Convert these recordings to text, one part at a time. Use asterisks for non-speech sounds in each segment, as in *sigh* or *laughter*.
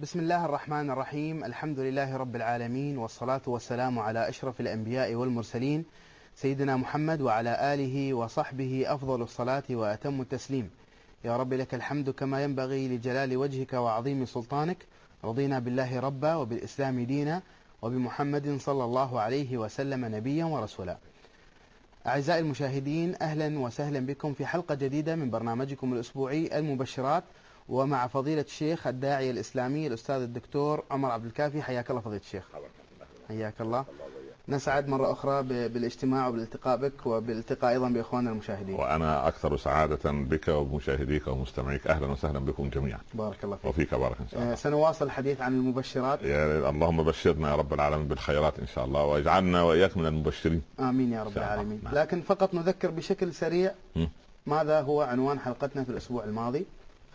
بسم الله الرحمن الرحيم. الحمد لله رب العالمين والصلاة والسلام على أشرف الأنبياء والمرسلين سيدنا محمد وعلى آله وصحبه أفضل الصلاة وأتم التسليم. يا رب لك الحمد كما ينبغي لجلال وجهك وعظيم سلطانك. رضينا بالله ربا وبالإسلام دينا وبمحمد صلى الله عليه وسلم نبيا ورسولا. أعزائي المشاهدين أهلا وسهلا بكم في حلقة جديدة من برنامجكم الأسبوعي المبشرات. ومع فضيلة الشيخ الداعية الإسلامي الأستاذ الدكتور عمر عبد الكافي حياك الله فضيلة الشيخ. حياك الله. نسعد مرة أخرى بالاجتماع وبالالتقاء بك وبالالتقاء أيضا بإخواننا المشاهدين. وأنا أكثر سعادة بك وبمشاهديك ومستمعيك. أهلا وسهلا بكم جميعا. بارك الله فيك. وفيك بارك إن شاء الله. آه، سنواصل الحديث عن المبشرات. يا اللهم بشرنا يا رب العالمين بالخيرات إن شاء الله واجعلنا وإياك من المبشرين. آمين يا رب. العالمين. نعم. لكن فقط نذكر بشكل سريع م. ماذا هو عنوان حلقتنا في الأسبوع الماضي.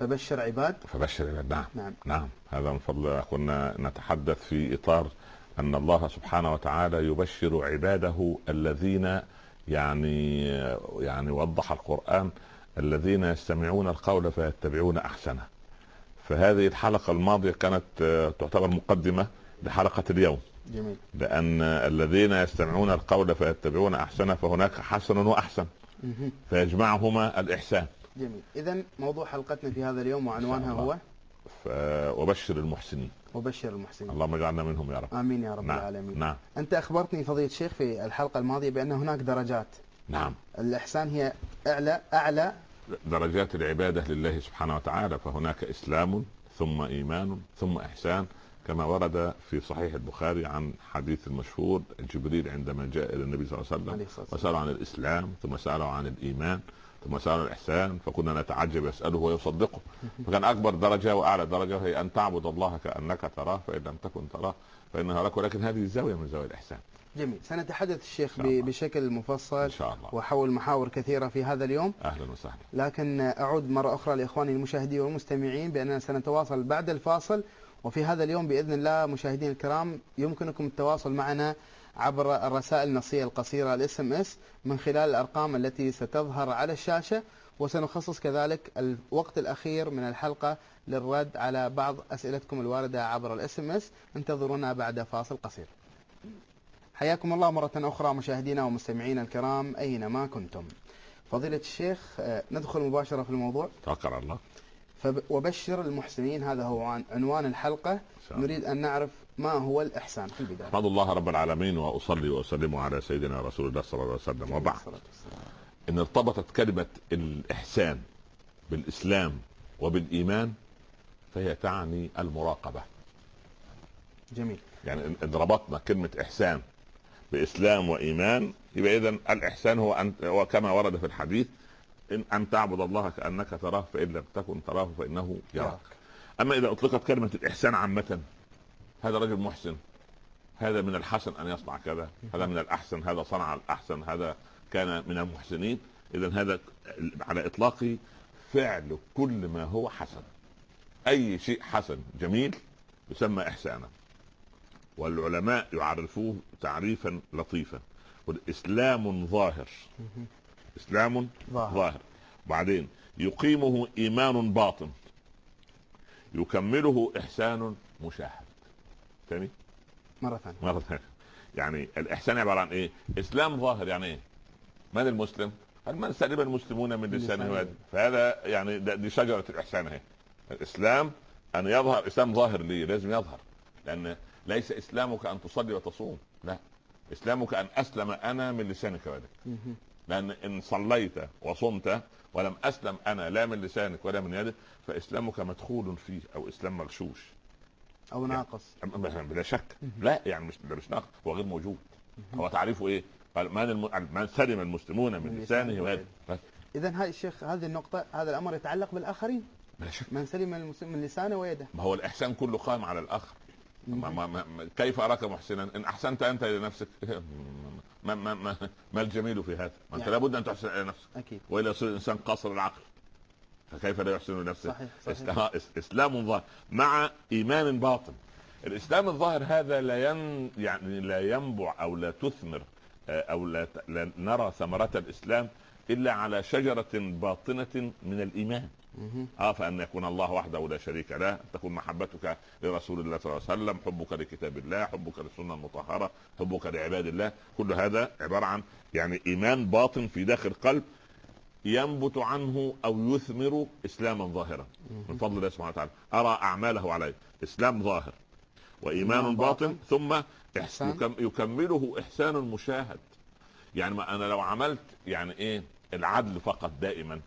فبشر عباد. فبشر العباد. نعم. نعم. نعم. هذا من فضل كنا نتحدث في إطار أن الله سبحانه وتعالى يبشر عباده الذين يعني يعني وضح القرآن الذين يستمعون القول فيتبعون أحسنه. فهذه الحلقة الماضية كانت آه، تعتبر مقدمة لحلقة اليوم. جميل. لأن الذين يستمعون القول فيتبعون أحسنه فهناك حسن وأحسن. فيجمعهما الإحسان. جميل. إذا موضوع حلقتنا في هذا اليوم وعنوانها هو؟ ف- وبشر المحسنين. وبشر المحسنين. اللهم اجعلنا منهم يا رب. آمين يا رب نعم. العالمين. نعم. أنت أخبرتني فضيلة الشيخ في الحلقة الماضية بأن هناك درجات. نعم. الإحسان هي أعلى أعلى. درجات العبادة لله سبحانه وتعالى فهناك إسلام ثم إيمان ثم إحسان كما ورد في صحيح البخاري عن حديث المشهور جبريل عندما جاء إلى النبي صلى الله عليه وسلم وسأله عن الإسلام ثم سأله عن الإيمان. ثم سأله الإحسان فكنا نتعجب يسأله ويصدقه. فكان أكبر درجة وأعلى درجة هي أن تعبد الله كأنك تراه فإن لم تكن تراه فإنه يراك ولكن هذه زاوية من زوايا الإحسان. جميل. سنتحدث الشيخ بشكل مفصل إن شاء الله. وحول محاور كثيرة في هذا اليوم. أهلا وسهلا. لكن أعود مرة أخرى لإخواني المشاهدين والمستمعين بأننا سنتواصل بعد الفاصل. وفي هذا اليوم بإذن الله مشاهدينا الكرام يمكنكم التواصل معنا عبر الرسائل النصية القصيرة ال SMS من خلال الأرقام التي ستظهر على الشاشة وسنخصص كذلك الوقت الأخير من الحلقة للرد على بعض أسئلتكم الواردة عبر ال SMS انتظرونا بعد فاصل قصير. حياكم الله مرة أخرى مشاهدينا ومستمعينا الكرام أينما كنتم. فضيلة الشيخ آه، ندخل مباشرة في الموضوع. توكل الله. وبشر المحسنين هذا هو عن- عنوان الحلقة. إن. نريد أن نعرف ما هو الإحسان في البداية. احمد الله رب العالمين وأصلي وأسلم على سيدنا رسول الله صلى الله عليه وسلم. وبعد. إن ارتبطت كلمة الإحسان بالإسلام وبالإيمان فهي تعني المراقبة. جميل. يعني ان إن ربطنا كلمة إحسان بإسلام وإيمان يبقى اذا الإحسان هو ان هو كما ورد في الحديث ان أن تعبد الله كأنك تراه فإن لم تكن تراه فإنه يراك. أما إذا أطلقت كلمة الإحسان عامة هذا رجل محسن. هذا من الحسن أن يصنع كذا. هذا من الأحسن. هذا صنع الأحسن. هذا كان من المحسنين. اذا هذا على اطلاقه فعل كل ما هو حسن. أي شيء حسن جميل يسمى إحسانا. والعلماء يعرفوه تعريفا لطيفا. والإسلام ظاهر. إسلام ظاهر ظاهر بعدين يقيمه إيمان باطن يكمله إحسان مشاهد ثاني مرة ثانية مرة ثانية يعني الإحسان عبارة عن إيه؟ إسلام ظاهر يعني إيه؟ من المسلم؟ هل من سلم المسلمون من لسانه. ويده؟ فهذا يعني ده- دي شجرة الإحسان أهي الإسلام أن يظهر إسلام ظاهر ليه؟ لازم يظهر لأن ليس إسلامك أن تصلي وتصوم لا إسلامك أن أسلم أنا من لسانك ويدك. لأن إن صليت وصمت ولم أسلم أنا لا من لسانك ولا من يدك فإسلامك مدخول فيه أو إسلام مغشوش. أو ناقص. أم- بلا شك. لا يعني مش مش ناقص هو غير موجود. هو تعريفه إيه؟ قال من الم... من سلم المسلمون من لسانه ويده. إذا هذا الشيخ هذه النقطة هذا الأمر يتعلق بالآخرين؟ بلا شك. من سلم المسلم من لسانه ويده. ما هو الإحسان كله قائم على الآخر. ما ما ما كيف أراك محسنا؟ إن أحسنت أنت إلى نفسك *laughs* ما ما ما, ما الجميل في هذا؟ ما أنت يعني- لابد أن تحسن إلى نفسك. أكيد. والا يصير الإنسان قاصر العقل فكيف لا يحسن لنفسه؟ صحيح صحيح. إسلام ظاهر. مع إيمان باطن. الإسلام الظاهر هذا لا ين يعني لا ينبع أو لا تثمر آه، أو لا, ت- لا نرى ثمرة الإسلام إلا على شجرة باطنة من الإيمان. آه فأن يكون الله وحده لا شريك له تكون محبتك لرسول الله صلى الله عليه وسلم حبك لكتاب الله حبك للسنه المطهرة حبك لعباد الله كل هذا عبارة عن يعني إيمان باطن في داخل القلب ينبت عنه أو يثمر إسلاما ظاهرا. من فضل الله سبحانه وتعالى. أرى أعماله عليه إسلام ظاهر وإيمان باطن باطن. ثم إحسان. يكم- يكمله إحسان مشاهد. يعني ما أنا لو عملت يعني إيه العدل فقط دائما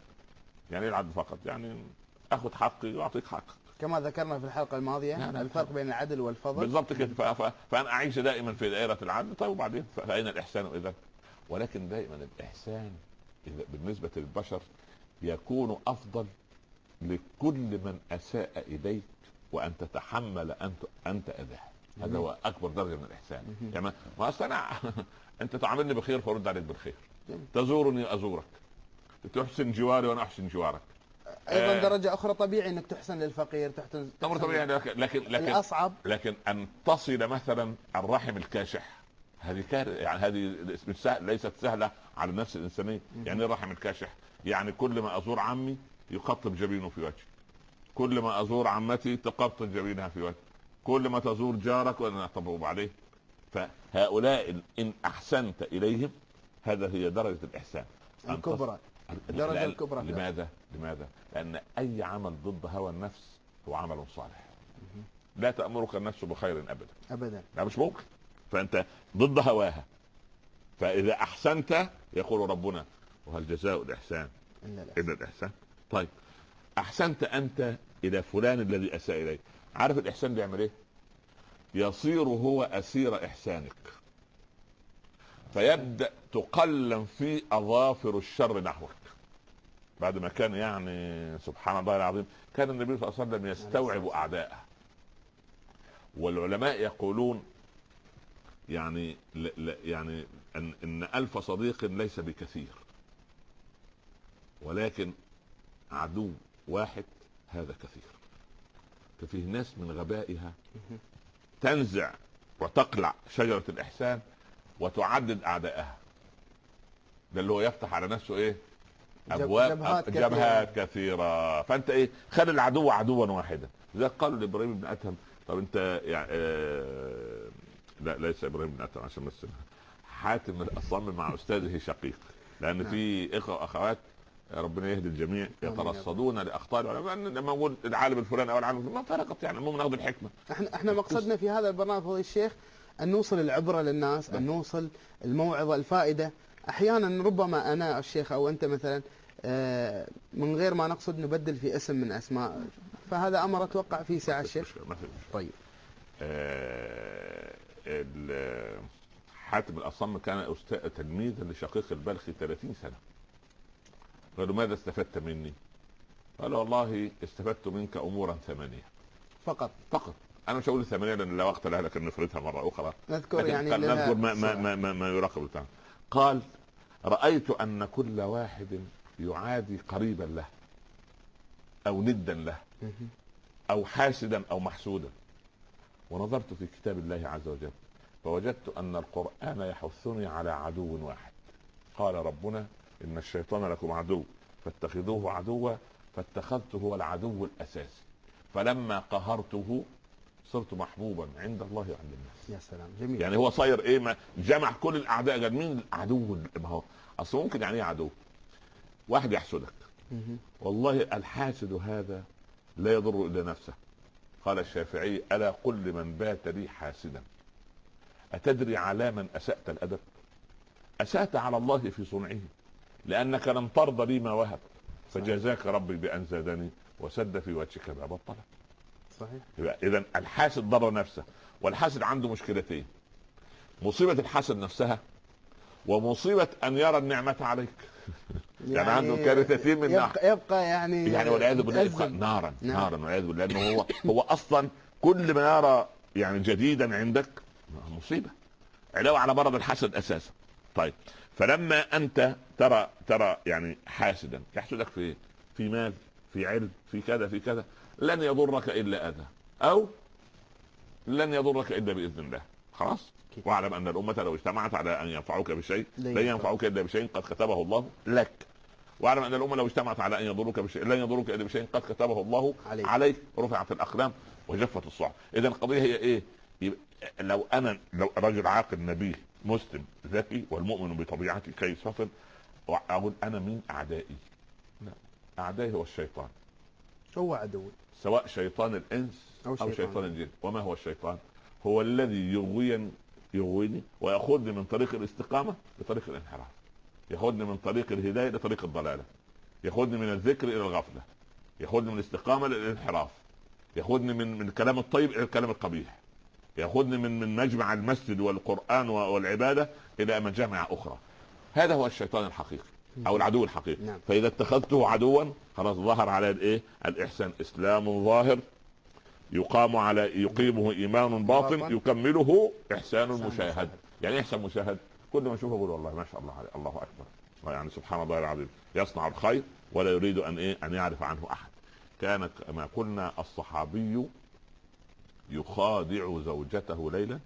يعني العدل فقط يعني أخذ حقي وأعطيك حقك. كما ذكرنا في الحلقة الماضية لا، الفرق بين العدل والفضل. بالضبط كده. ف- ف- فأنا أعيش دائما في دائرة العدل. طيب وبعدين؟ ف- فأين الإحسان إذا؟ ولكن دائما الإحسان إذا بالنسبة للبشر يكون أفضل لكل من أساء إليك وأن تتحمل أنت أنت اذاه هذا. هو أكبر درجة من الإحسان. مهم. تمام ما أصل أنا *laughs* أنت تعاملني بخير فرد عليك بالخير. تزورني أزورك. تحسن جواري وأنا أحسن جوارك. أيضا آه. درجة أخرى طبيعي إنك تحسن للفقير تحسن أمر طبيعي لكن لكن لكن الأصعب. لكن أن تصل مثلا الرحم الكاشح هذه كار يعني هذه سهل ليست سهلة على النفس الإنسانية. يعني إيه الرحم الكاشح؟ يعني كل ما أزور عمي يقطب جبينه في وجهي. كل ما أزور عمتي تقطب جبينها في وجهي. كل ما تزور جارك وأنا طب وبعدين فهؤلاء ان أحسنت إليهم هذا هي درجة الإحسان. الكبرى. لأن- الكبرى. لماذا؟ لماذا؟ لأن أي عمل ضد هوى النفس هو عمل صالح. لا تأمرك النفس بخير ابدا. ابدا. لا مش ممكن. فأنت ضد هواها. فإذا أحسنت يقول ربنا وهل جزاء الإحسان؟ إلا الإحسان. إلا الإحسان. طيب أحسنت أنت إلى فلان الذي أساء إليك. عارف الإحسان بيعمل إيه؟ يصير هو أسير إحسانك. فيبدأ تقلم في أظافر الشر نحوك. بعد ما كان يعني سبحان الله العظيم كان النبي صلى الله عليه وسلم يستوعب أعداءه. والعلماء يقولون يعني ل ل يعني إن إن ألف صديق ليس بكثير. ولكن عدو واحد هذا كثير. ففيه ناس من غبائها تنزع وتقلع شجرة الإحسان وتعدد أعدائها. ده اللي هو يفتح على نفسه إيه؟ ابواب جبهات جبهات, جبهات كثيرة. فأنت إيه؟ خلي العدو عدوا واحدا. زي قالوا لإبراهيم بن ادهم طب أنت يعني آه لا ليس إبراهيم بن ادهم عشان بس حاتم الاصم مع أستاذه شقيق. لأن نعم. في إخوة وأخوات ربنا يهدي الجميع. يترصدون لأخطاء العلماء. لما نقول العالم الفلاني أو العالم الفلاني. ما فرقت يعني المهم ناخذ الحكمة. إحنا إحنا مقصدنا في هذا البرنامج فضيلة الشيخ أن نوصل العبرة للناس أن نوصل الموعظة الفائدة. أحيانا ربما أنا الشيخ أو أنت مثلا آه، من غير ما نقصد نبدل في اسم من أسماء. فهذا أمر أتوقع فيه ساعه الشيخ. ما في مشكلة. طيب. آه، حاتم الأصم كان أستاذ تلميذا لشقيق البلخي 30 سنة. قالوا ماذا استفدت مني؟ قال والله استفدت منك امورا ثمانية. فقط. فقط. أنا مش هقول ثمانيه لأن لا وقت لها لكن نفردها مرة أخرى. نذكر لكن يعني نذكر ما ما. ما, ما, ما يراقب بتاع قال رأيت أن كل واحد يعادي قريبا له أو ندا له. أو حاسدا أو محسودا. ونظرت في كتاب الله عز وجل فوجدت أن القرآن يحثني على عدو واحد. قال ربنا إن الشيطان لكم عدو فاتخذوه عدوا فاتخذته هو العدو الأساسي. فلما قهرته صرت محبوبا عند الله وعند الناس. يا سلام جميل. يعني هو صاير إيه؟ ما جمع كل الأعداء. قال مين العدو؟ ما هو أصل ممكن يعني إيه عدو؟ واحد يحسدك. والله الحاسد هذا لا يضر إلا نفسه. قال الشافعي ألا قل لمن بات لي حاسدا؟ أتدري على من أسأت الأدب؟ أسأت على الله في صنعه. لأنك لم ترضى لي ما وهب. فجزاك ربي بأن زادني وسد في وجهك باب الطلب. صحيح اذا الحاسد ضر نفسه والحاسد عنده مشكلتين مصيبة الحاسد نفسها ومصيبة أن يرى النعمة عليك *laughs* يعني عنده كارثتين من ناحية. يبقى, يبقى يعني يعني والعياذ بالله يبقى. نارا نعم. نارا والعياذ بالله لأنه هو هو أصلا كل ما يرى يعني جديدا عندك مصيبة علاوة على مرض الحسد أساسا طيب فلما أنت ترى ترى يعني حاسدا يحسدك في إيه؟ في مال في علم في كذا في كذا لن يضرك إلا أذى. أو لن يضرك إلا بإذن الله. خلاص. واعلم أن الأمة لو اجتمعت على أن ينفعوك بشيء لن ينفعوك. إلا بشيء قد كتبه الله لك. واعلم أن الأمة لو اجتمعت على أن يضروك بشيء لن يضروك إلا بشيء قد كتبه الله عليك. عليك. رفعت الاقلام وجفت الصحف. اذا القضية هي إيه؟ لو أنا لو رجل عاقل نبيه مسلم ذكي والمؤمن بطبيعته كيس فطن أقول أنا مين أعدائي. لا أعدائي هو الشيطان. هو عدوي. سواء شيطان الإنس أو أو, شيطان. شيطان الجن. وما هو الشيطان؟ هو الذي يغويني يغويني ويأخذني من طريق الاستقامة لطريق الانحراف. يأخذني من طريق الهداية لطريق الضلالة. يأخذني من الذكر إلى الغفلة. يأخذني من الاستقامة للانحراف. يأخذني من من الكلام الطيب إلى الكلام القبيح. يأخذني من من مجمع المسجد والقرآن والعبادة إلى مجامع أخرى. هذا هو الشيطان الحقيقي. أو العدو الحقيقي. نعم. فإذا اتخذته عدوا خلاص ظهر على الإيه؟ الإحسان. إسلام ظاهر يقام على يقيمه إيمان باطن. يكمله إحسان مشاهد. يعني إحسان مشاهد. كل ما أشوفه أقول والله ما شاء الله عليه الله أكبر. يعني سبحان الله العظيم. يصنع الخير ولا يريد أن إيه؟ أن يعرف عنه أحد. كان كما قلنا الصحابي يخادع زوجته ليلا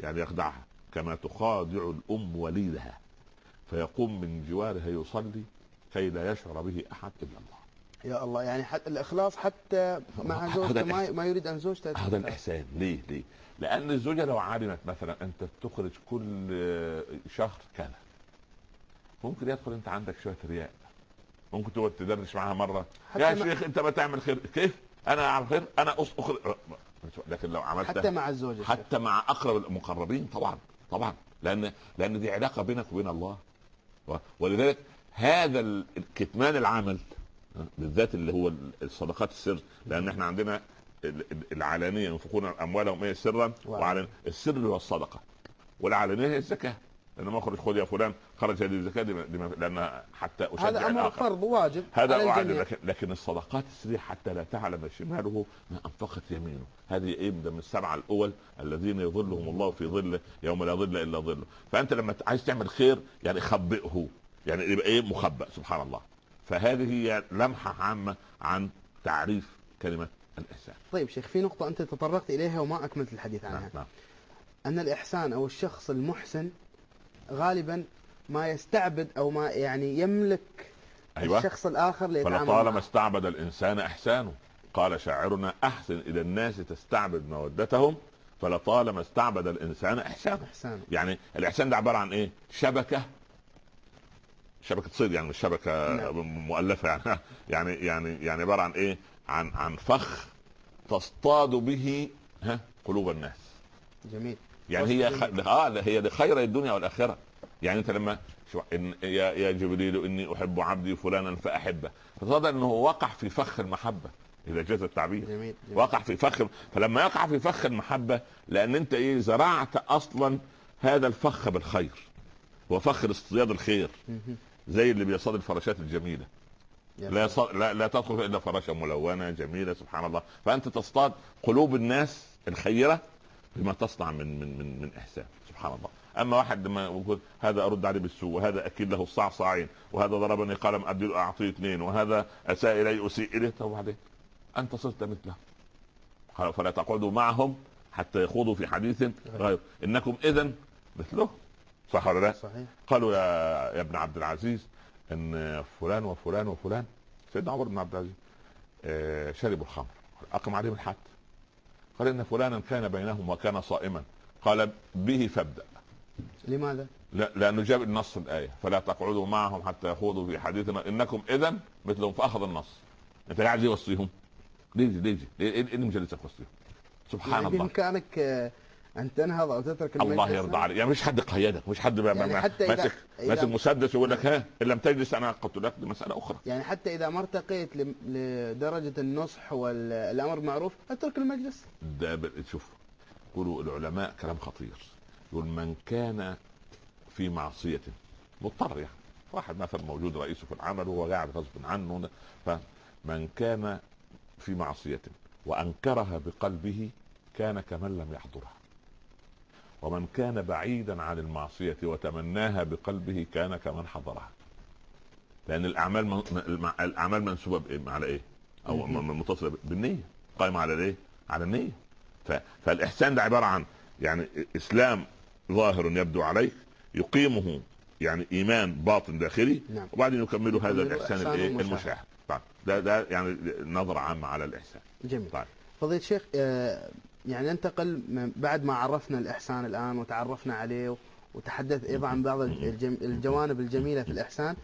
يعني يخدعها كما تخادع الأم وليدها. فيقوم من جوارها يصلي كي لا يشعر به أحد إلا الله. يا الله يعني حتى الإخلاص حتى مع زوجته ما. ما يريد أن زوجته هذا الإحسان. ليه؟ ليه؟ لأن الزوجة لو علمت مثلا أنت بتخرج كل شهر كذا ممكن يدخل أنت عندك شوية رياء. ممكن تقعد تدردش معاها مرة. يا ما- شيخ أنت بتعمل خير. كيف؟ أنا أعمل خير؟ أنا أخرج. لكن لو عملت حتى مع الزوجة حتى مع أقرب المقربين طبعا طبعا. لأن لأن دي علاقة بينك وبين الله. ولذلك هذا كتمان العمل بالذات اللي هو الصدقات السر لأن إحنا عندنا ال- ال- العلانيه ينفقون أموالهم إيه سرا. وعلن السر هو الصدقة والعلانيه هي الزكاة لأن ما أخرج خذ يا فلان خرج هذه الزكاة دي دي ما- لأن حتى أشجع هذا أمر. فرض واجب هذا الجميع. لكن, لكن الصدقات السرية حتى لا تعلم شماله ما أنفقت يمينه. هذه إيه؟ من السبعه الأول الذين يظلهم الله في ظله يوم لا ظل إلا ظله. فأنت لما عايز تعمل خير يعني خبئه يعني يبقى إيه؟ مخبأ سبحان الله. فهذه هي لمحة عامة عن تعريف كلمة الإحسان. طيب شيخ في نقطة أنت تطرقت إليها وما أكملت الحديث عنها. نعم نعم. أن الإحسان أو الشخص المحسن غالبا ما يستعبد أو ما يعني يملك أيوه الشخص الآخر ليتعامل فلطالما. استعبد الإنسان إحسانه قال شاعرنا أحسن إلى الناس تستعبد مودتهم فلطالما استعبد الإنسان إحسانه احسان يعني الإحسان ده عبارة عن إيه؟ شبكة شبكة صيد يعني مش شبكة نعم. مؤلفة يعني يعني يعني يعني عبارة عن إيه؟ عن عن فخ تصطاد به ها قلوب الناس جميل يعني هي خ... آه هي لخير الدنيا والآخرة يعني أنت لما شو إن يا يا جبريل إني أحب عبدي فلانا فأحبه فتصدق إنه وقع في فخ المحبة إذا جاز التعبير جميل, جميل. وقع في فخ فلما يقع في فخ المحبة لأن أنت إيه زرعت أصلا هذا الفخ بالخير هو فخ اصطياد الخير. زي اللي بيصطاد الفراشات الجميلة لا. يص... لا, لا تدخل الا فراشة ملونة جميلة سبحان الله فأنت تصطاد قلوب الناس الخيرة بما تصنع من من من من إحسان سبحان الله. أما واحد لما يقول هذا أرد عليه بالسوء وهذا أكيد له الصعصعين وهذا ضربني قلم ادي له أعطيه اثنين وهذا أساء إلي أسيء إليه طب وبعدين أنت صرت مثله. فلا تقعدوا معهم حتى يخوضوا في حديث غير. إنكم اذا مثله. صح ولا لا؟ صحيح. قالوا يا يا ابن عبد العزيز إن فلان وفلان وفلان سيدنا عمر بن عبد العزيز آه، شربوا الخمر أقم عليهم الحد. قال إن فلانا كان بينهم وكان صائما. قال به فابدأ. لماذا؟ لا لأنه جاب النص الآية. فلا تقعدوا معهم حتى يخوضوا في حديثنا. إنكم اذا مثلهم فأخذ النص. أنت قاعد يوصيهم؟ ليه ليه ليه إيه اللي مجلسك وصيهم سبحان يعني الله. بإمكانك آه، ان تنهض أو تترك المجلس الله يرضى عليك. يعني مش حد قيدك مش حد يعني ما- حتى ماسك ماسك مسدس ويقول لك ها؟ إن لم تجلس أنا قتلك دي مسألة أخرى. يعني حتى إذا ما ارتقيت لدرجة النصح والأمر بالمعروف أترك المجلس. ده شوف يقولوا العلماء كلام خطير. يقول من كان في معصية مضطر يعني. واحد مثلا موجود رئيسه في العمل وهو قاعد غصب عنه فمن كان في معصية وأنكرها بقلبه كان كمن لم يحضرها. ومن كان بعيدا عن المعصية وتمناها بقلبه كان كمن حضرها. لأن الأعمال من... الأعمال منسوبة بإيه؟ على إيه؟ أو متصلة بالنية. قائمة على الإيه؟ على النية. ف... فالإحسان ده عبارة عن يعني إسلام ظاهر يبدو عليك يقيمه يعني إيمان باطن داخلي نعم. وبعدين يكملوا هذا الإحسان الإيه. المشاهد. طيب ده ده يعني نظرة عامة على الإحسان. جميل. طيب. فضيلة الشيخ آه، يعني ننتقل بعد ما عرفنا الإحسان الآن وتعرفنا عليه وتحدث أيضا عن بعض الجوانب الجميلة في الإحسان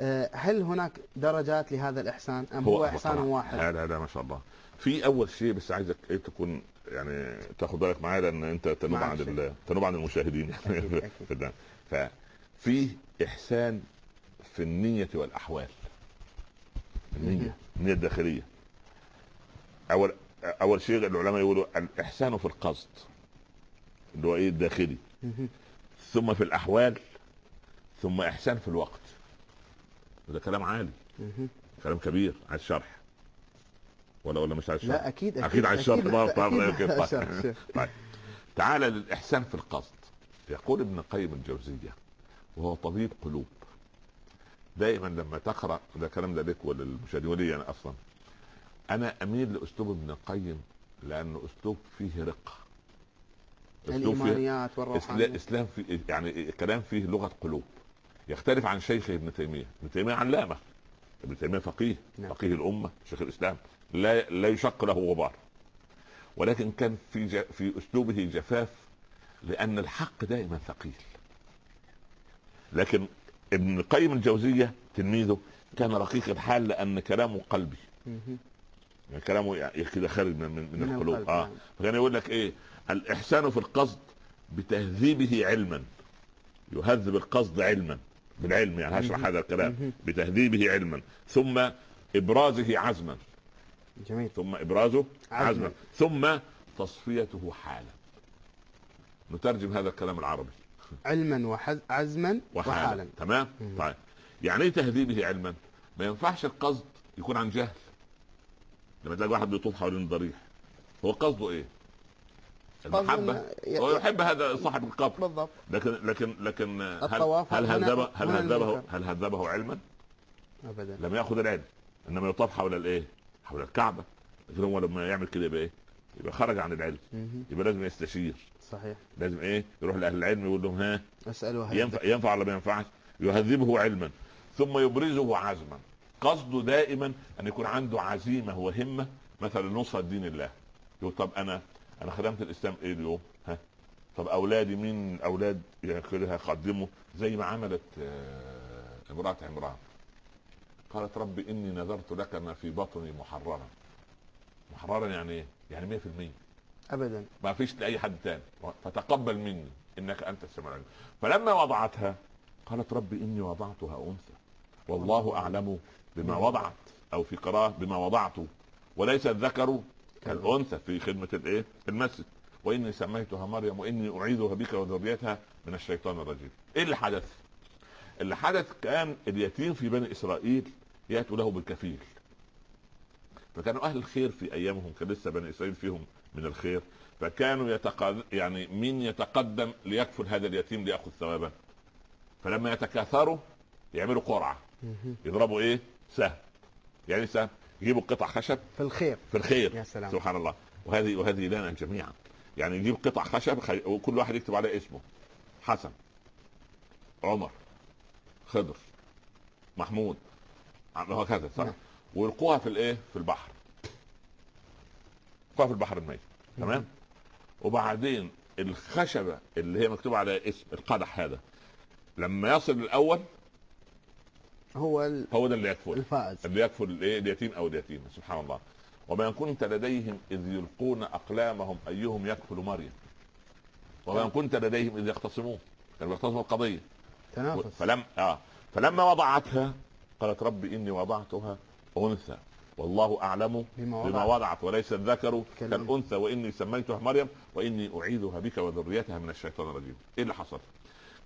آه، هل هناك درجات لهذا الإحسان أم هو, إحسان طبعاً. واحد؟ هذا هذا ما شاء الله. في أول شيء بس عايزك إيه تكون يعني تاخد بالك معايا لأن أنت تنوب عن تنوب عن المشاهدين. *laughs* أكيد، أكيد. *laughs* ففي إحسان في النية والأحوال. النية النية الداخلية. أول أول شيء العلماء يقولوا الاحسان في القصد اللي هو إيه الداخلي. ثم في الأحوال ثم إحسان في الوقت. ده كلام عالي. كلام كبير عايز شرح ولا ولا مش عايز شرح لا أكيد أكيد أكيد عايز شرح أكيد- طيب طيب أكيد طيب شرح، طيب. شرح. طيب. تعال للإحسان في القصد. يقول ابن القيم الجوزية وهو طبيب قلوب. دائما لما تقرأ ده كلام ده لك وللمشاهدين ولي أنا أصلا؟ أنا أميل لأسلوب ابن القيم لأنه أسلوب فيه رقه أسلوب فيه إسلا- والروحانيات إسلام في يعني كلام فيه لغة قلوب. يختلف عن شيخ ابن تيمية. ابن تيمية علامة. ابن تيمية فقيه نعم. فقيه الأمة شيخ الإسلام. لا لا يشق له غبار. ولكن كان في ج... في أسلوبه جفاف لأن الحق دائما ثقيل. لكن ابن القيم الجوزية تلميذه كان رقيق الحال لأن كلامه قلبي. يعني كلامه يعني كده خارج من من, من القلوب. آه. نعم. فكان يقول لك إيه؟ الإحسان في القصد بتهذيبه علما. يهذب القصد علما بالعلم يعني هشرح. هذا الكلام. بتهذيبه علما. ثم إبرازه عزما. جميل. ثم إبرازه عزما. عزما. ثم تصفيته حالا. نترجم هذا الكلام العربي. علما وعزما وحالا, وحالا. تمام. طيب. يعني إيه تهذيبه علما؟ ما ينفعش القصد يكون عن جهل. لما تلاقي واحد بيطوف حوالين الضريح هو قصده إيه المحبة هو يحب هذا صاحب القبر بالضبط لكن لكن لكن هل هل هذبه هل هذبه. هل هذبه علما؟ أبدا لم يأخذ العلم إنما يطاف حول الإيه؟ حول الكعبة لكن هو لما يعمل كده يبقى إيه؟ يبقى خرج عن العلم. يبقى لازم يستشير صحيح لازم إيه؟ يروح لأهل العلم يقول لهم ها أسأله ينفع ينفع ولا ما ينفعش؟ يهذبه علما ثم يبرزه عزما قصده دائما أن يكون عنده عزيمة وهمة مثلا نصرة دين الله. يقول طب أنا أنا خدمت الإسلام إيه اليوم؟ ها؟ طب أولادي مين أولاد هقدمه زي ما عملت آه، امرأة عمران. قالت رب إني نذرت لك ما في بطني محررا. محررا يعني إيه؟ يعني 100% أبدا. ما فيش لأي حد تاني. فتقبل مني إنك أنت السميع العليم. فلما وضعتها قالت رب إني وضعتها أنثى. والله أعلم بما وضعت أو في قراءه بما وضعت وليس الذكر كالأنثى في خدمة الإيه؟ المسجد. وإني سميتها مريم وإني أعيذها بك وذريتها من الشيطان الرجيم. إيه اللي حدث اللي حدث كان اليتيم في بني إسرائيل يأتوا له بالكفيل. فكانوا أهل الخير في أيامهم كان لسه بني إسرائيل فيهم من الخير. فكانوا يتقد... يعني مين يتقدم ليكفل هذا اليتيم ليأخذ ثوابا فلما يتكاثروا يعملوا قرعة. يضربوا إيه؟ سهم. يعني سهم. يجيبوا قطع خشب؟ في الخير. في الخير. يا سلام. سبحان الله. وهذه وهذه لنا جميعا. يعني يجيب قطع خشب خي... وكل واحد يكتب عليه اسمه. حسن. عمر. خضر. محمود. وهكذا صح؟ نعم. ويلقوها في الإيه؟ في البحر. يلقوها في البحر الميت. تمام؟ وبعدين الخشبة اللي هي مكتوب عليها اسم القدح هذا لما يصل الأول هو ال- هو ده اللي يكفل. الفائز. اللي يكفل الايه اليتيم أو اليتيمه سبحان الله. وما كنت لديهم إذ يلقون أقلامهم أيهم يكفل مريم؟ وما كنت لديهم إذ يختصمون كانوا يختصموا القضية. تنافس. فلم آه. فلما وضعتها قالت رب إني وضعتها أنثى. والله أعلم بما بما وضع وضعت وليس الذكر. كالأنثى وإني سميتها مريم وإني أعيذها بك وذريتها من الشيطان الرجيم. إيه اللي حصل؟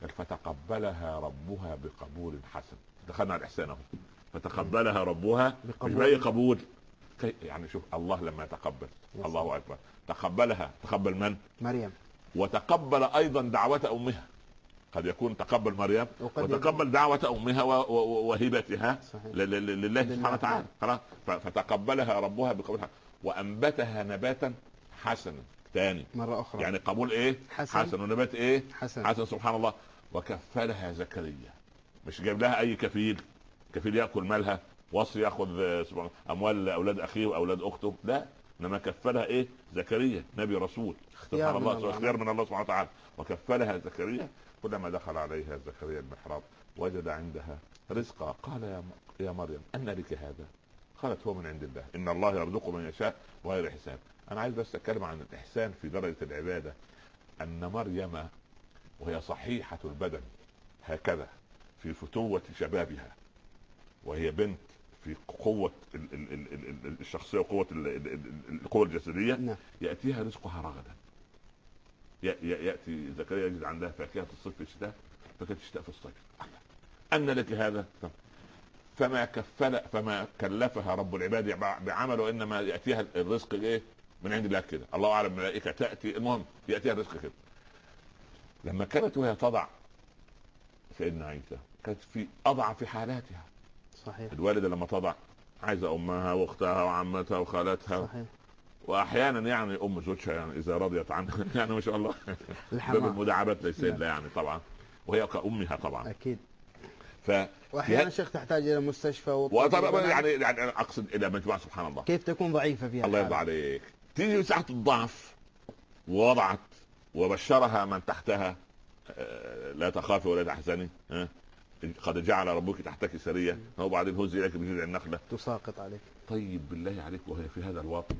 قال فتقبلها ربها بقبول حسن. دخلنا على الاحسان اهو فتقبلها ربها بقبول. باي قبول. يعني شوف الله لما يتقبل. الله أكبر. تقبلها. تقبل من؟ مريم. وتقبل أيضا دعوة أمها. قد يكون تقبل مريم. وتقبل دعوة أمها وهبتها لله. سبحانه وتعالى. خلاص؟ فتقبلها ربها بقبولها وأنبتها نباتا حسنا. ثاني مرة أخرى. يعني قبول إيه؟ حسن. حسن. ونبات إيه؟ حسن. حسن. سبحان الله. وكفلها زكريا. مش جايب لها أي كفيل؟ كفيل يأكل مالها؟ وصي يأخذ أموال أولاد أخيه وأولاد أخته؟ لا إنما كفلها إيه؟ زكريا نبي رسول. سبحان الله اختيار من الله سبحانه وتعالى. وكفلها زكريا. كلما دخل عليها زكريا المحراب وجد عندها رزقا. قال يا يا مريم أن لك هذا؟ قالت هو من عند الله. إن الله يرزق من يشاء بغير حساب. أنا عايز بس أتكلم عن الإحسان في درجة العبادة. أن مريم وهي صحيحة البدن هكذا في فتوة شبابها. وهي بنت في قوة الشخصية وقوة القوة الجسدية. نعم. يأتيها رزقها رغدا. يأتي زكريا يجد عندها فاكهة الصيف في الشتاء فاكهة الشتاء في الصيف. أن لك هذا؟ فما كفل فما كلفها رب العباد بعمل وإنما يأتيها الرزق إيه؟ من عند الله كده. الله أعلم الملائكة تأتي المهم يأتيها الرزق كده. لما كانت وهي تضع سيدنا عيسى كانت في اضعف حالاتها. صحيح. الوالدة لما تضع عايزة أمها وأختها وعمتها وخالتها. صحيح. وأحيانا يعني أم زوجها يعني إذا رضيت عنها *laughs* يعني ما شاء الله. باب المداعبات ليس الا نعم. يعني طبعا. وهي كأمها طبعا. أكيد. ف وأحيانا شيخ تحتاج إلى مستشفى وطبعا يعني يعني أقصد إلى مجموعه سبحان الله. كيف تكون ضعيفة فيها الله يرضى عليك. تيجي ساعه الضعف ووضعت وبشرها من تحتها آه، لا تخافي ولا تحزني قد جعل ربك تحتك سرية. وبعدين هز اليك بجذع النخلة. تساقط عليك. طيب بالله عليك وهي في هذا الوضع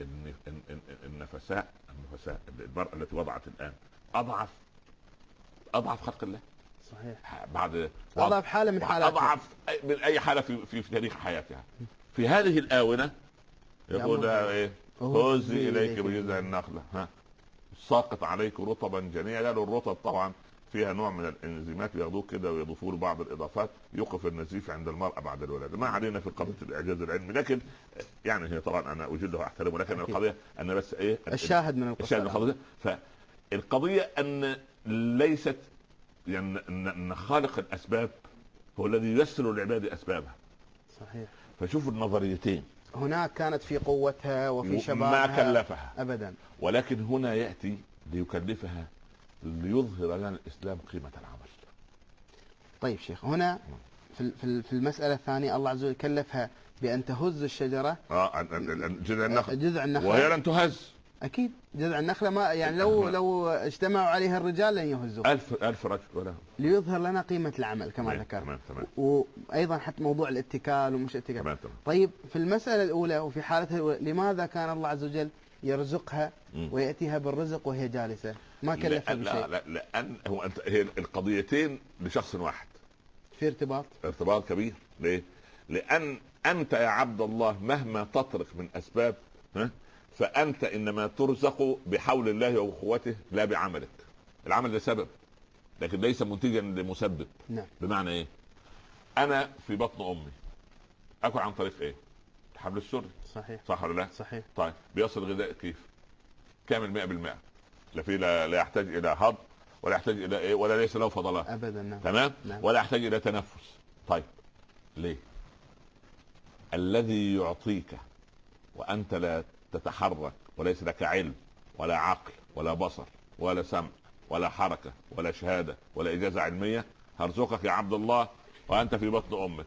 إن النفساء النفساء المرأة التي وضعت الآن أضعف أضعف خلق الله. صحيح. بعد أضعف حالة من حالات أضعف من أي حالة في في, في تاريخ حياتها. في هذه الآونة يقول إيه هزي إليك بجذع النخلة. ها؟ ساقط عليك رطبا جنيا قالوا الرطب طبعا فيها نوع من الإنزيمات بياخدوه كده ويضيفوا له بعض الإضافات يوقف النزيف عند المرأة بعد الولادة. ما علينا في قضية الإعجاز العلمي لكن يعني هي طبعا أنا اجله واحترمه لكن أكيد. القضية أنا بس إيه الشاهد من القصة الشاهد من القضية. فالقضية أن ليست يعني ان خالق الأسباب هو الذي ييسر للعباد أسبابها. صحيح. فشوفوا النظريتين. هناك كانت في قوتها وفي شبابها ما كلفها. ابدا. ولكن هنا يأتي ليكلفها ليظهر لنا الإسلام قيمة العمل. طيب شيخ هنا في في المسألة الثانية الله عز وجل كلفها بأن تهز الشجرة. آه جذع النخل. جذع النخل. وهي لن تهز. أكيد. جذع النخلة ما يعني لو لو اجتمعوا عليها الرجال لن يهزوا ألف ألف رجل ولا ليظهر لنا قيمة العمل كما ذكرت. تمام تمام. وأيضا حتى موضوع الاتكال ومش اتكال تمام تمام. طيب في المسألة الأولى وفي حالتها الأولى لماذا كان الله عز وجل يرزقها ويأتيها بالرزق وهي جالسة؟ ما كلفها بشيء لا لا لأن هو انت هي القضيتين لشخص واحد. في ارتباط؟ ارتباط كبير. ليه؟ لأن أنت يا عبد الله مهما تطرق من أسباب ها؟ فأنت إنما ترزق بحول الله وقوته لا بعملك. العمل ده سبب لكن ليس منتجا لمسبب. نعم. بمعنى إيه؟ أنا في بطن أمي. أكل عن طريق إيه؟ الحبل السري. صحيح. صح ولا لا؟ صحيح. طيب بيصل غذاء كيف؟ كامل 100% لا في لا, لا يحتاج إلى هضم ولا يحتاج إلى إيه؟ ولا ليس له فضلات. ابدا نعم. تمام؟ نعم. ولا يحتاج إلى تنفس. طيب ليه؟ الذي يعطيك وأنت لا تتحرك وليس لك علم ولا عقل ولا بصر ولا سمع ولا حركة ولا شهادة ولا إجازة علمية. هرزقك يا عبد الله وأنت في بطن أمك.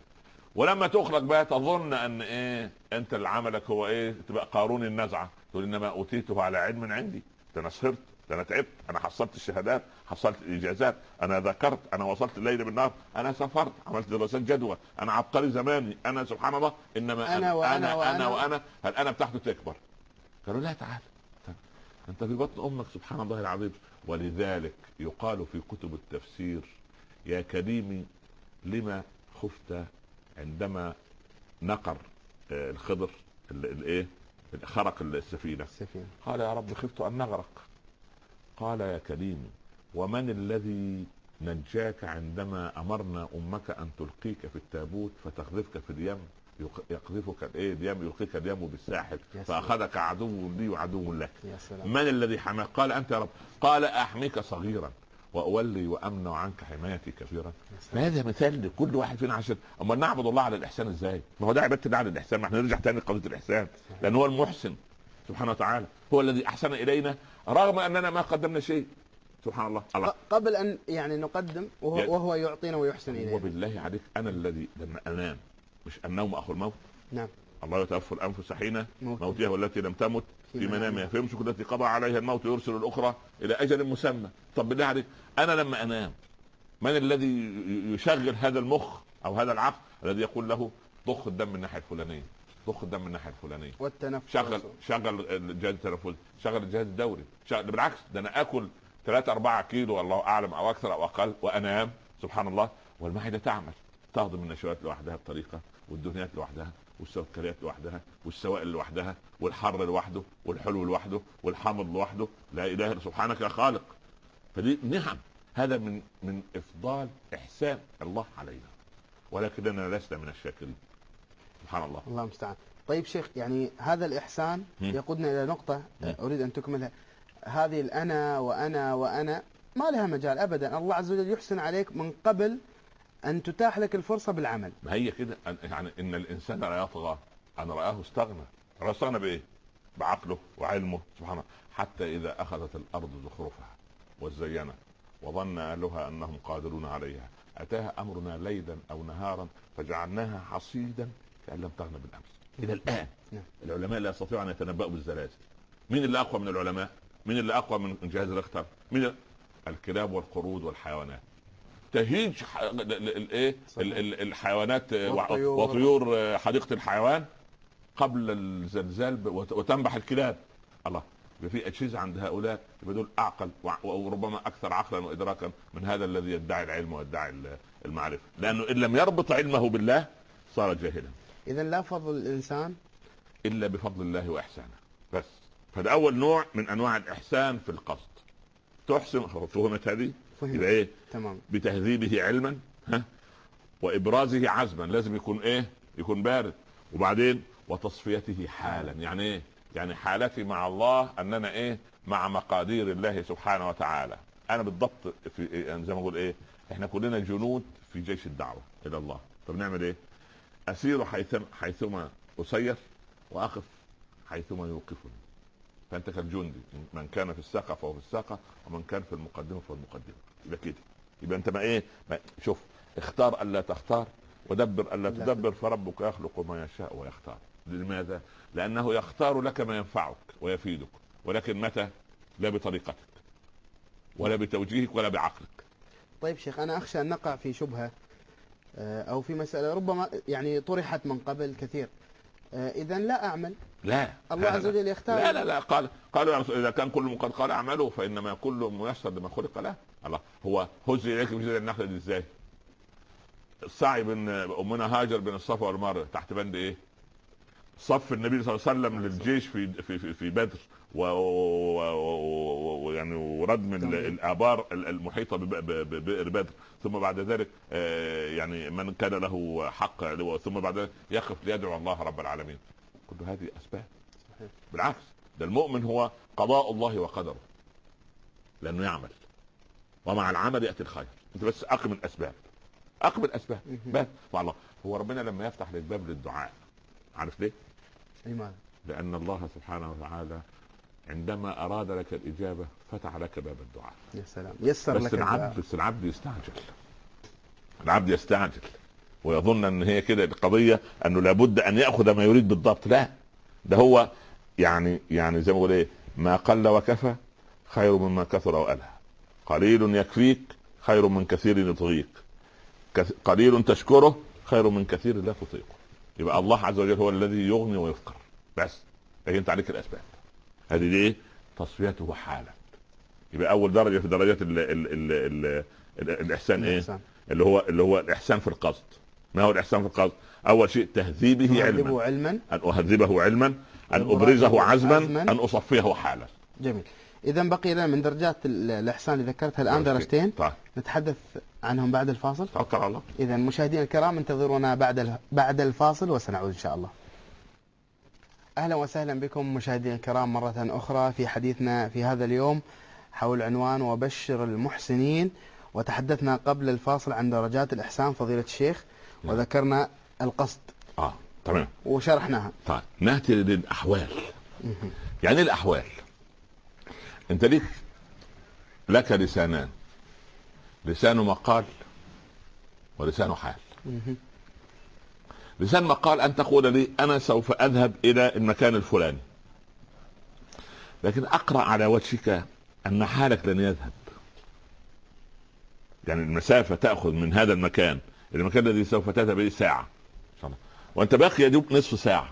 ولما تخرج بقى تظن أن إيه أنت اللي عملك هو إيه تبقى قارون النزعة. تقول إنما أوتيته على علم عندي ده أنا سهرت ده أنا تعبت أنا حصلت الشهادات حصلت الإجازات أنا ذكرت أنا وصلت الليل بالنهار أنا سافرت عملت دراسات جدوى أنا عبقري زماني أنا سبحان الله إنما أنا, أنا وأنا, أنا, وأنا, أنا وأنا. هل أنا بتاعته تكبر؟ قالوا لا تعال. انت في بطن أمك سبحان الله العظيم. ولذلك يقال في كتب التفسير يا كريمي لما خفت عندما نقر آه، الخضر الايه خرق السفينة. السفينة. قال يا رب خفت أن نغرق. قال يا كريمي ومن الذي نجاك عندما أمرنا أمك أن تلقيك في التابوت فتقذفك في اليم؟ يقذفك الايه اليم يلقيك اليم بالساحل فأخذك عدو لي وعدو لك. يا سلام. من الذي حماك؟ قال أنت يا رب. قال أحميك صغيرا وأولي وأمنع عنك حمايتي كثيرا فهذا مثال لكل واحد فينا عشان أما نعبد الله على الإحسان إزاي؟ ما هو ده عبادة الله على الإحسان ما إحنا نرجع تاني لقضية الإحسان. لأن هو المحسن سبحانه وتعالى. هو الذي أحسن إلينا رغم أننا ما قدمنا شيء. سبحان الله. الله. قبل أن يعني نقدم وهو, يا- وهو يعطينا ويحسن إلينا. وبالله عليك أنا الذي لما أنام مش النوم أخو الموت. نعم. الله يتوفى الأنفس حين موت. موتها والتي لم تمت في منامها. فيمسك التي قضى عليها الموت ويرسل الأخرى إلى أجل مسمى. طب بالله عليك أنا لما أنام. من الذي يشغل هذا المخ أو هذا العقل الذي يقول له ضخ الدم من الناحية الفلانية ضخ الدم من الناحية الفلانية. والتنفس. شغل شغل الجهاز التنفسي شغل الجهاز الدوري. شغل بالعكس ده أنا آكل 3 4 كيلو الله أعلم أو أكثر أو أقل وأنام. سبحان الله. والمعدة تعمل. تهضم النشويات لوحدها بطريقة والدهنيات لوحدها والسكريات لوحدها والسوائل لوحدها والحر لوحده والحلو لوحده والحامض لوحده. لا إله إلا سبحانك يا خالق. فدي نعم هذا من من إفضال إحسان الله علينا. ولكننا لسنا من الشاكرين. سبحان الله. الله المستعان. طيب شيخ يعني هذا الإحسان مم. يقودنا إلى نقطة مم. أريد أن تكملها. هذه الأنا وأنا وأنا ما لها مجال أبدا. الله عز وجل يحسن عليك من قبل أن تتاح لك الفرصة بالعمل. ما هي كده؟ أن- يعني إن الإنسان لا يطغى. أن رآه استغنى. رآه استغنى بإيه؟ بعقله وعلمه. سبحان الله. حتى إذا أخذت الأرض زخرفها وزينت وظن أهلها أنهم قادرون عليها. أتاها أمرنا ليلا أو نهارا فجعلناها حصيدا كأن لم تغن بالأمس. إلى الآن نعم. العلماء لا يستطيعوا أن يتنبأوا بالزلازل. مين اللي أقوى من العلماء؟ مين اللي أقوى من جهاز ريختر؟ مين ال- الكلاب والقرود والحيوانات. تهيج ح- ال- ال- الايه ال- ال- الحيوانات آه، والطيور. وطيور آه، حديقة الحيوان قبل الزلزال وتنبح الكلاب. الله يبقى في أجهزة عند هؤلاء يبقى دول أعقل وربما أكثر عقلا وادراكا من هذا الذي يدعي العلم ويدعي ال- المعرفة. لأنه إن لم يربط علمه بالله صار جاهلا. إذا لا فضل الإنسان؟ إلا بفضل الله وإحسانه. بس. فده أول نوع من أنواع الإحسان في القصد. تحسن فهمت هذه؟ فهم يبقى إيه؟ تمام. بتهذيبه علما ها؟ وإبرازه عزما لازم يكون إيه؟ يكون بارد. وبعدين وتصفيته حالا. يعني إيه؟ يعني حالتي مع الله أننا إيه؟ مع مقادير الله سبحانه وتعالى. أنا بالضبط في يعني زي ما أقول إيه؟ إحنا كلنا جنود في جيش الدعوة إلى الله. طب نعمل إيه؟ أسير حيثما حيثما أسير وأقف حيثما يوقفني. فأنت كالجندي من كان في الساقة فهو في الساقة ومن كان في المقدمة فهو المقدمة. يبقى كده. يبقى أنت ما إيه ما شوف اختار الا تختار ودبر الا لا تدبر. فربك يخلق ما يشاء ويختار. لماذا؟ لأنه يختار لك ما ينفعك ويفيدك ولكن متى؟ لا بطريقتك ولا بتوجيهك ولا بعقلك. طيب شيخ أنا أخشى أن نقع في شبهة آه، أو في مسألة ربما يعني طرحت من قبل كثير. إذا لا أعمل لا الله لا، عز. وجل يختار لا لا لا قال قالوا إذا كان كل قد قال أعملوا فإنما كل ميسر لما خلق له الله هو هز إليك بجذع النخلة دي إزاي؟ السعي بين امنا هاجر بين الصفا والمروه تحت بند إيه؟ صف النبي صلى الله عليه وسلم للجيش في في في, في بدر و- و- و- ويعني وردم. الآبار ال- المحيطة ببئر بدر. ثم بعد ذلك آه، يعني من كان له حق ثم بعد ذلك يقف ليدعو الله رب العالمين. كل هذه أسباب. بالعكس ده المؤمن هو قضاء الله وقدره. لأنه يعمل. ومع العمل يأتي الخير. أنت بس أقم الأسباب. أقم الأسباب. بس. والله هو ربنا لما يفتح لك باب للدعاء. عارف ليه؟ لماذا؟ لأن الله سبحانه وتعالى عندما أراد لك الإجابة فتح لك باب الدعاء. يا سلام. يسر بس لك. العبد بس العبد يستعجل. العبد يستعجل. ويظن أن هي كده القضية أنه لابد أن يأخذ ما يريد بالضبط. لا. ده هو يعني يعني زي ما بقول إيه ما قل وكفى خير مما كثر وألهى. قليل يكفيك خير من كثير يطغيك. قليل تشكره خير من كثير لا تطيقه. يبقى الله عز وجل هو الذي يغني ويفقر. بس. لكن انت عليك الأسباب. هذه دي إيه تصفيته حالا يبقى أول درجة في درجات ال ال ال ال ال الإحسان إيه؟ الإحسان. اللي هو اللي هو الإحسان في القصد. ما هو الإحسان في القصد؟ أول شيء تهذيبه علما. علما. أن أهذبه علما. أن أبرزه عزما. أن أصفيه حالا. جميل. إذا بقي لنا من درجات ال- الإحسان اللي ذكرتها الآن درجتين. طيب. نتحدث عنهم بعد الفاصل. توكل على الله. إذا مشاهدينا الكرام انتظرونا بعد بعد الفاصل وسنعود إن شاء الله. أهلا وسهلا بكم مشاهدينا الكرام مرة أخرى في حديثنا في هذا اليوم حول عنوان وبشر المحسنين. وتحدثنا قبل الفاصل عن درجات الإحسان فضيلة الشيخ نعم. وذكرنا القصد. آه تمام. وشرحناها. طيب نأتي للأحوال. يعني الأحوال. أنت ليك لك لسانان. لسان مقال ولسان حال. لسان مقال أن تقول لي أنا سوف أذهب إلى المكان الفلاني. لكن أقرأ على وجهك أن حالك لن يذهب. يعني المسافة تأخذ من هذا المكان المكان الذي سوف تذهب إليه ساعة. إن شاء الله. وأنت باقي يدوب نصف ساعة.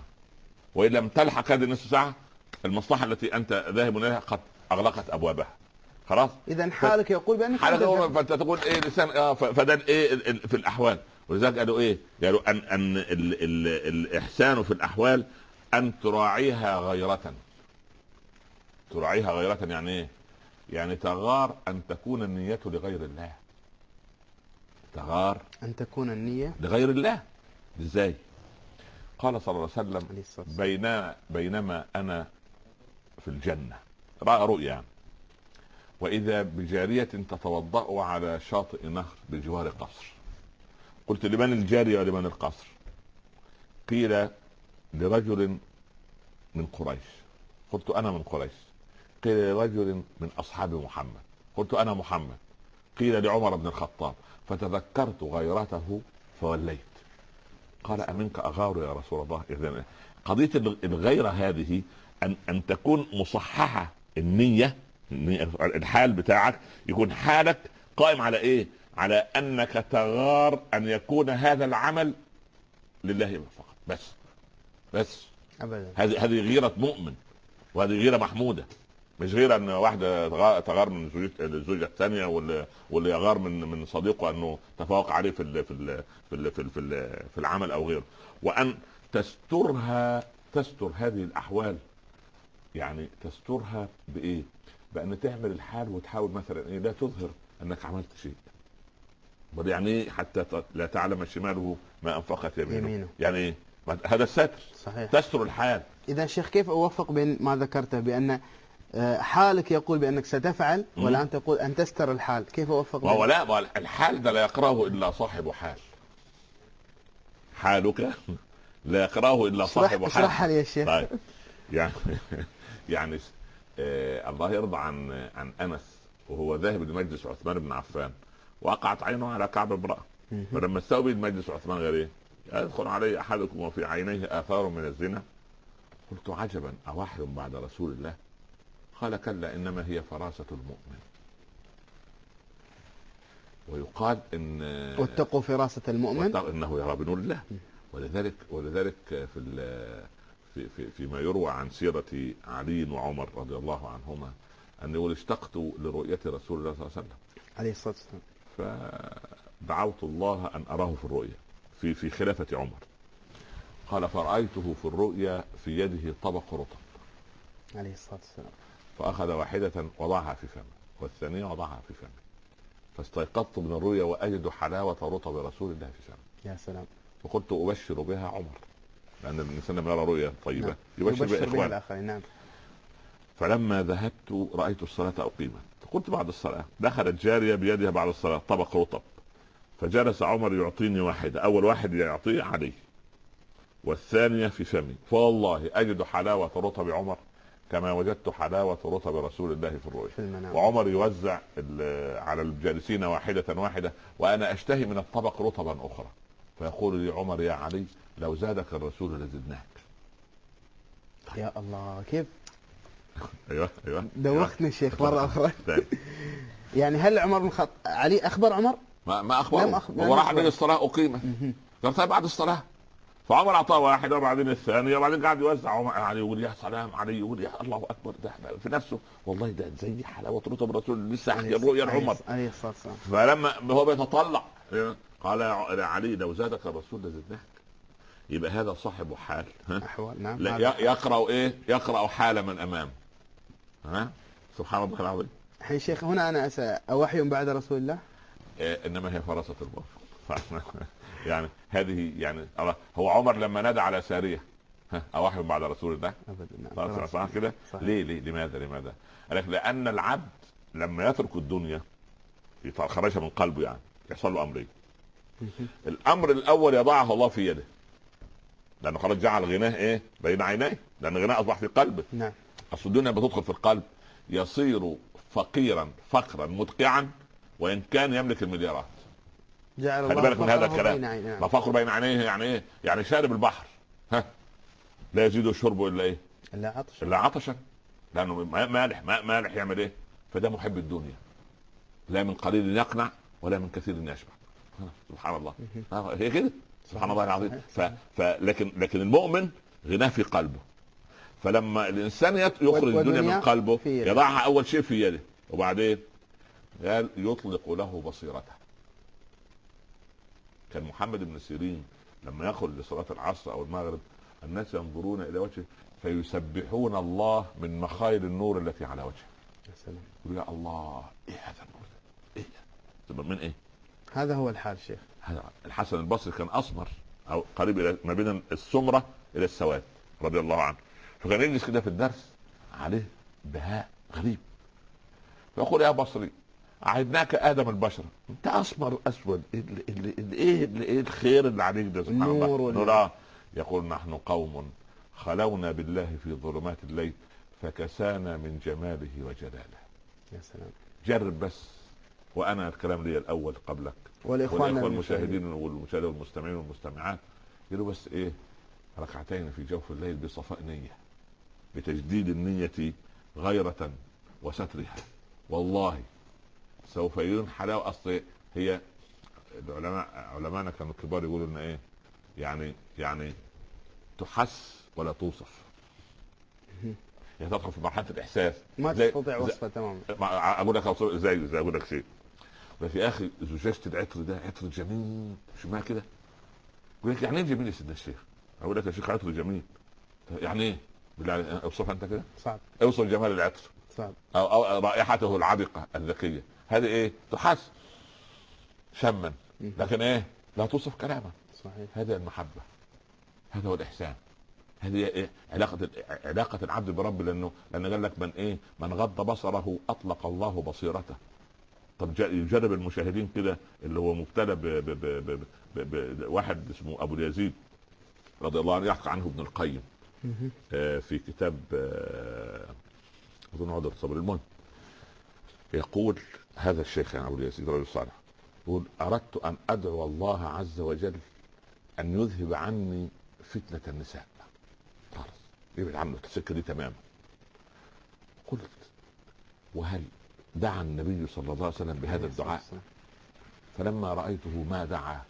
وإن لم تلحق هذه النصف ساعة المصلحة التي أنت ذاهب إليها قد أغلقت أبوابها. خلاص؟ اذا حالك يقول بأنك حالك فأنت تقول إيه لسان آه ف- فده ال- في الأحوال؟ ولذلك قالوا إيه؟ قالوا ان أن ال ال الإحسان في الأحوال أن تراعيها غيرة تراعيها غيرة يعني إيه؟ يعني تغار أن تكون النية لغير الله تغار أن تكون النية لغير الله إزاي؟ قال صلى الله عليه وسلم بين بينما أنا في الجنة رأى رؤيا يعني. وإذا بجارية تتوضأ على شاطئ نهر بجوار قصر قلت لمن الجاريه ولمن القصر؟ قيل لرجل من قريش. قلت أنا من قريش. قيل لرجل من أصحاب محمد. قلت أنا محمد. قيل لعمر بن الخطاب. فتذكرت غيرته فوليت. قال أمنك أغار يا رسول الله؟ اذا قضية الغيرة هذه ان أن تكون النية النية- الحال بتاعك يكون حالك قائم على إيه؟ على أنك تغار أن يكون هذا العمل لله فقط. بس. بس. ابدا. هذه هذه غيرة مؤمن وهذه غيرة محمودة. مش غيره أن واحدة تغا- تغار من زوجة- الزوجة الثانية واللي واللي يغار من من صديقه أنه تفوق عليه في ال في ال في ال في, ال في, ال في العمل أو غيره. وأن تسترها تستر هذه الأحوال. يعني تسترها بإيه؟ بأن تعمل الحال وتحاول مثلا إيه؟ لا تظهر أنك عملت شيء. بل يعني إيه حتى لا تعلم شماله ما أنفقت يمينه, يمينه. يعني إيه؟ هذا الستر. صحيح. تستر الحال. إذا شيخ كيف اوفق بين ما ذكرته بأن آه، حالك يقول بأنك ستفعل. والان تقول أن تستر الحال؟ كيف اوفق بين؟ لا ما الحال ده لا يقرأه إلا صاحب حال. حالك *laughs* لا يقرأه إلا صاحب حال. اشرحها لي يا شيخ. طيب. يعني *laughs* يعني آه الله يرضى عن عن أنس وهو ذاهب لمجلس عثمان بن عفان. وقعت عينه على كعب امرأة. مهم. فلما استوى مجلس عثمان قال إيه؟ يدخل علي أحدكم وفي عينيه آثار من الزنا؟ قلت عجبا اوحي بعد رسول الله؟ قال كلا إنما هي فراسه المؤمن. ويقال إن واتقوا فراسه المؤمن؟ إنه يرى بنور الله. ولذلك ولذلك في في في فيما يروى عن سيرة علي وعمر رضي الله عنهما ان يقول اشتقت لرؤية رسول الله صلى الله عليه وسلم. عليه الصلاة والسلام. فدعوت الله أن أراه في الرؤيا في في خلافة عمر. قال فرأيته في الرؤيا في يده طبق رطب. عليه الصلاة والسلام. فأخذ واحدة وضعها في فمه والثانية وضعها في فمه. فاستيقظت من الرؤيا وأجد حلاوة رطب رسول الله في فمه. يا سلام. فقلت أبشر بها عمر. لأن الإنسان لما يرى رؤيا طيبة نعم. يبشر, يبشر بها إخوانه. الآخرين نعم. فلما ذهبت رأيت الصلاة اقيمت فقلت بعد الصلاة. دخلت جارية بيدها بعد الصلاة طبق رطب فجلس عمر يعطيني واحدة أول واحد يعطيه علي والثانية في فمي. فوالله أجد حلاوة رطب عمر كما وجدت حلاوة رطب رسول الله في الرؤيا وعمر يوزع على الجالسين واحدة واحدة وأنا أشتهي من الطبق رطبا أخرى. فيقول لي عمر يا علي لو زادك الرسول لزدناك. يا الله كيف؟ أيوه أيوه. دوختني الشيخ مرة أخرى *laughs* طيب. يعني هل عمر بن الخطاب علي أخبر عمر؟ ما ما لم هو راح. من الصلاة أقيمت قال طيب بعد الصلاة. فعمر أعطاه واحدة وبعدين الثانية وبعدين قاعد يوزع. عمر علي يقول يا سلام علي. يقول يا الله أكبر ده في نفسه. والله ده زي حلاوة رطب الرسول لسه الرؤيا لعمر عليه الصلاة والسلام. فلما هو بيتطلع قال يا علي لو زادك الرسول لزدناك. يبقى هذا صاحب حال. ها؟ أحوال. نعم لا يقرأ إيه؟ يقرأ حال من امام ها؟ سبحان الله العظيم. الحين شيخ هنا أنا اسال أوحي بعد رسول الله؟ إيه إنما هي فراسة المرء *laughs* يعني هذه يعني هو عمر لما نادى على سارية. ها أوحي بعد رسول الله؟ ابدا نعم. صح- خلاص. صح كده. ليه ليه؟ لماذا لماذا؟ قال لك لأن العبد لما يترك الدنيا خرجها من قلبه يعني يحصل له أمرين. مهم. الأمر الأول يضعه الله في يده. لأنه خلاص جعل غناه إيه؟ بين عينيه. لأن غناه أصبح في قلبه. نعم. اصل الدنيا بتدخل في القلب يصير فقيرا فقرا مدقعا وإن كان يملك المليارات. جعل خلي بالك من هذا الكلام. ما فقر بين عينيه يعني إيه؟ يعني شارب البحر. ها؟ لا يزيد شربه إلا إيه؟ لا عطش إلا عطشا. لأنه ما- مالح ما مالح يعمل إيه؟ فده محب الدنيا. لا من قليل يقنع ولا من كثير يشبع. سبحان الله. هي كده. سبحان الله العظيم. ف... ف... لكن لكن المؤمن غناه في قلبه. فلما الإنسان يخرج الدنيا من قلبه. يضعها أول شيء في يده وبعدين قال يطلق له بصيرته كان محمد بن سيرين لما يخرج لصلاة العصر أو المغرب الناس ينظرون إلى وجهه فيسبحون الله من مخايل النور التي على وجهه يا سلام يا الله إيه هذا النور ده؟ إيه ده؟ من إيه؟ هذا هو الحال شيخ هذا الحسن البصري كان أسمر أو قريب إلى ما بين السمرة إلى السواد رضي الله عنه فكان يجلس كده في الدرس عليه بهاء غريب. فيقول يا بصري عهدناك آدم البشر. أنت أسمر أسود. ال- ال- ال- إيه ال- إيه الخير اللي عليك ده؟ سبحان الله. نور آه. يقول نحن قوم خلونا بالله في ظلمات الليل فكسانا من جماله وجلاله. يا سلام. جرب بس. وأنا الكلام لي الأول قبلك. والإخوان المشاهدين والمشاهدين والمستمعين والمستمعات. يقولوا بس إيه؟ ركعتين في جوف الليل بصفاء نية. بتجديد النية غيرة وسترها. والله سوف يكون حلاوه أصل هي العلماء علماءنا كانوا الكبار يقولوا إن إيه يعني يعني تحس ولا توصف. هي تدخل في مرحلة الإحساس. ما تستطيع زي- وصفه تماما. ما- أقول لك أوصف- إزاي إزاي أقول لك شيء. بس يا أخي زجاجه العطر ده عطر جميل. شو كده؟ يقول لك يعني إيه جميل يا سيدنا الشيخ؟ أقول لك يا شيخ عطر جميل. يعني إيه؟ بالله اوصفها أنت كده صعب أوصف جمال العطر صعب أو, أو رائحته العذقه الذكية هذه إيه؟ تحس شما. لكن إيه؟ لا توصف كلاما صحيح هذا المحبة هذا هو الإحسان هذه إيه؟ علاقة علاقة العبد برب لأنه لأن قال لك من إيه؟ من غض بصره أطلق الله بصيرته. طب يجرب المشاهدين كده اللي هو مبتلى ب ب ب ب ب ب واحد اسمه أبو اليزيد رضي الله عنه يحكي عنه ابن القيم في كتاب آه، أظن عودة الصبر المهم يقول هذا الشيخ يعني أبو اليزيد رجل صالح يقول أردت أن أدعو الله عز وجل أن يذهب عني فتنة النساء. خلاص يبعد عنه السكة دي تماما. قلت وهل دعا النبي صلى الله عليه وسلم بهذا الدعاء؟ فلما رأيته ما دعا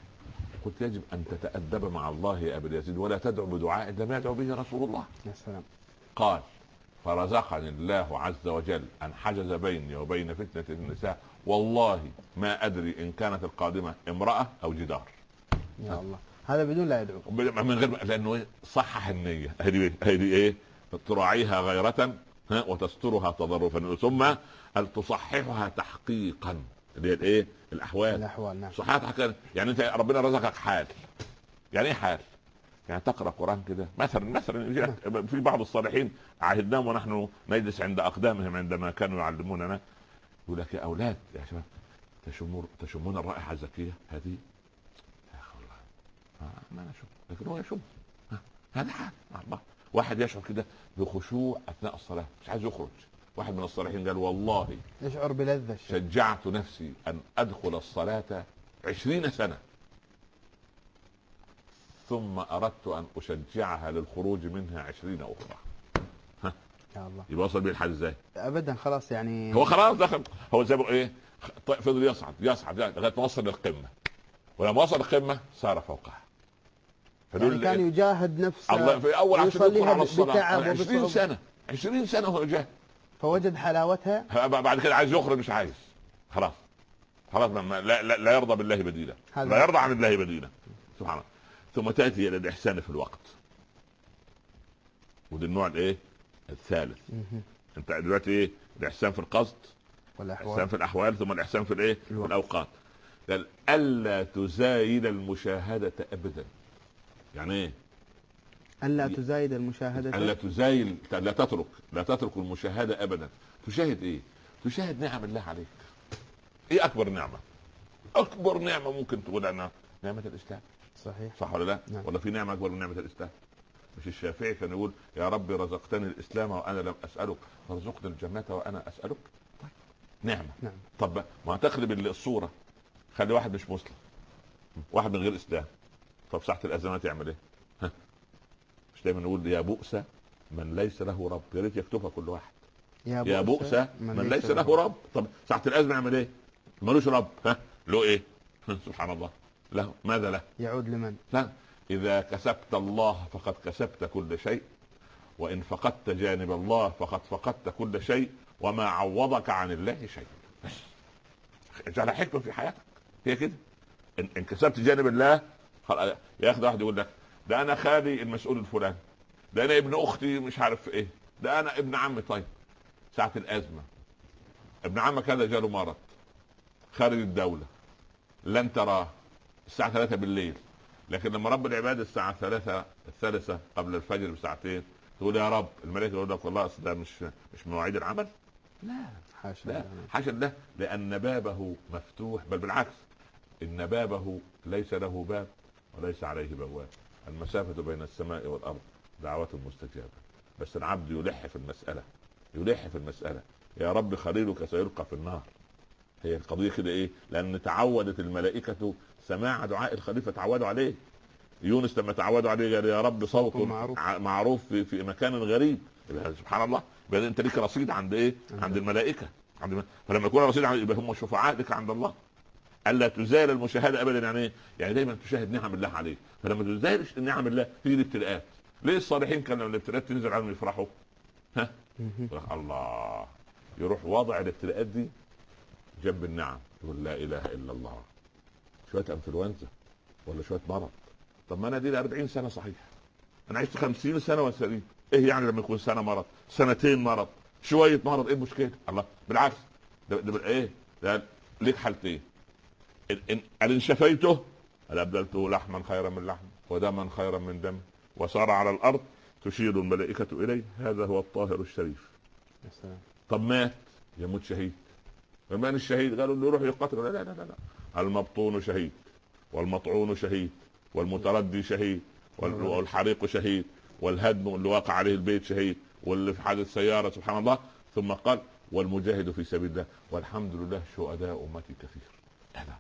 قلت يجب أن تتأدب مع الله يا أبا اليزيد ولا تدعو بدعاء لم يدعو به رسول الله. يا سلام. قال فرزقني الله عز وجل أن حجز بيني وبين فتنة النساء والله ما أدري إن كانت القادمة امرأة أو جدار. يا الله. هذا بدون لا يدعو من غير لأنه إيه؟ صحح النية. هذه إيه؟ تراعيها غيرة ها وتسترها تضرفا. ثم هل تصححها تحقيقا؟ اللي هي الايه الأحوال. الأحوال نعم. صحيح تحقيقا يعني انت ربنا رزقك حال. يعني إيه حال؟ يعني تقرأ قرآن كده. مثلا مثلا يجي لك في بعض الصالحين عهدناهم ونحن نجلس عند أقدامهم عندما كانوا يعلموننا. يقول لك يا أولاد يا شباب تشمون تشمون الرائحة الزكية؟ هذه؟ يا أخي والله ما أنا اشم لكن هو يشم. آه، هذا حال. آه، الله. واحد يشعر كده بخشوع أثناء الصلاة. مش عايز يخرج. واحد من الصالحين قال والله يشعر بلذة الشيء شجعت نفسي أن أدخل الصلاة عشرين سنة. ثم أردت أن أشجعها للخروج منها عشرين أخرى. يا الله. يبقى وصل بيه الحال إزاي؟ ابدا خلاص يعني هو خلاص دخل هو زي إيه؟ طيب فضل يصعد يصعد لغاية ما وصل للقمه ولما وصل القمة صار فوقها. يعني كان؟ يجاهد نفسه الله في أول عشان يدخل ويصليها على الصلاة. بتعب 20 وبصعوبة. سنة 20 سنة وهو جاهد. فوجد حلاوتها؟ بعد كده عايز يخرج مش عايز. خلاص. خلاص ما لا, لا, لا يرضى بالله بديلا. لا يرضى عن الله بديلا. سبحان الله. ثم تأتي إلى الإحسان في الوقت. ودي النوع الإيه؟ الثالث. أنت دلوقتي إيه؟ الإحسان في القصد الإحسان والاحوال في الأحوال ثم الإحسان في الإيه؟ في. الأوقات. قال ألا تزايد المشاهدة ابدا. يعني إيه؟ ألا تزايد المشاهدة؟ ألا تزايل لا تترك لا تترك المشاهدة ابدا. تشاهد إيه؟ تشاهد نعم الله عليك. إيه أكبر نعمة؟ أكبر نعمة ممكن تقول عنها نعمة الإسلام. صحيح. صح ولا لا؟ نعم. ولا في نعمة أكبر من نعمة الإسلام؟ مش الشافعي كان يقول يا رب رزقتني الإسلام وأنا لم أسألك. فارزقني الجنة وأنا أسألك. طيب. نعمة. نعم. طب ما تقلب الصورة. خلي واحد مش مسلم. واحد من غير إسلام. طب ساعه الأزمات يعمل إيه؟ دايما نقول يا بؤس من ليس له رب يا ريت يكتبها كل واحد. يا بؤس من ليس له رب. طب ساعة الازمه يعمل إيه؟ ملوش رب. ها؟ له إيه؟ *laughs* سبحان الله. له. ماذا له؟ يعود لمن؟ لا. إذا كسبت الله فقد كسبت كل شيء وإن فقدت جانب الله فقد فقدت كل شيء وما عوضك عن الله شيء. بس. اجعل حكمة في حياتك. هي كده. إن, إن كسبت جانب الله ياخد واحد يقول لك ده أنا خالي المسؤول الفلاني. ده أنا ابن أختي مش عارف إيه. ده أنا ابن عمي. طيب ساعة الأزمة ابن عمك هذا جاله مرض خارج الدولة لن تراه الساعة 3 بالليل. لكن لما رب العباد الساعة 3 الثالثة قبل الفجر بساعتين تقول يا رب الملائكة يقول لك والله أصل ده مش مش مواعيد العمل. لا حاشا لا. حاشا الله. لأن بابه مفتوح بل بالعكس إن بابه ليس له باب وليس عليه بواب. المسافة بين السماء والأرض دعوة مستجابة. بس العبد يلح في المسألة يلح في المسألة. يا رب خليلك سيلقى في النار. هي القضية كده إيه؟ لأن تعودت الملائكة سماع دعاء الخليفة تعودوا عليه. يونس لما تعودوا عليه قال يا رب صوته معروف. معروف في, في مكان غريب. سبحان الله. يبقى أنت ليك رصيد عند إيه؟ عند الملائكة. عند الم... فلما يكون رصيد عند يبقى هم شفعاء لك عند الله. ألا تزال المشاهدة ابدا يعني إيه؟ يعني دايما تشاهد نعم الله عليك. فلما تزال نعم الله تيجي الابتلاءات ليه الصالحين كان لما الابتلاءات تنزل عليهم يفرحوا؟ ها؟ الله. يروح واضع الابتلاءات دي جنب النعم. يقول لا إله إلا الله. شوية أنفلونزا ولا شوية مرض طب ما أنا دي لي 40 سنة صحيح. أنا عشت 50 سنة وسليم إيه يعني لما يكون سنة مرض؟ سنتين مرض. شوية مرض إيه المشكلة؟ الله بالعكس. ده, ده إيه؟ ده ليك حالتين. ان شفيته؟ هل أبدلته لحما خيرا من لحم ودما خيرا من دم وصار على الأرض تشير الملائكة إليه؟ هذا هو الطاهر الشريف. طب مات يموت شهيد. فمن الشهيد؟ قالوا إنه يروح يقتل لا لا لا لا المبطون شهيد والمطعون شهيد والمتردي شهيد وال- والحريق شهيد والهدم اللي واقع عليه البيت شهيد واللي في حادث سيارة سبحان الله. ثم قال والمجاهد في سبيل الله. والحمد لله شهداء أمتي كثير. هذا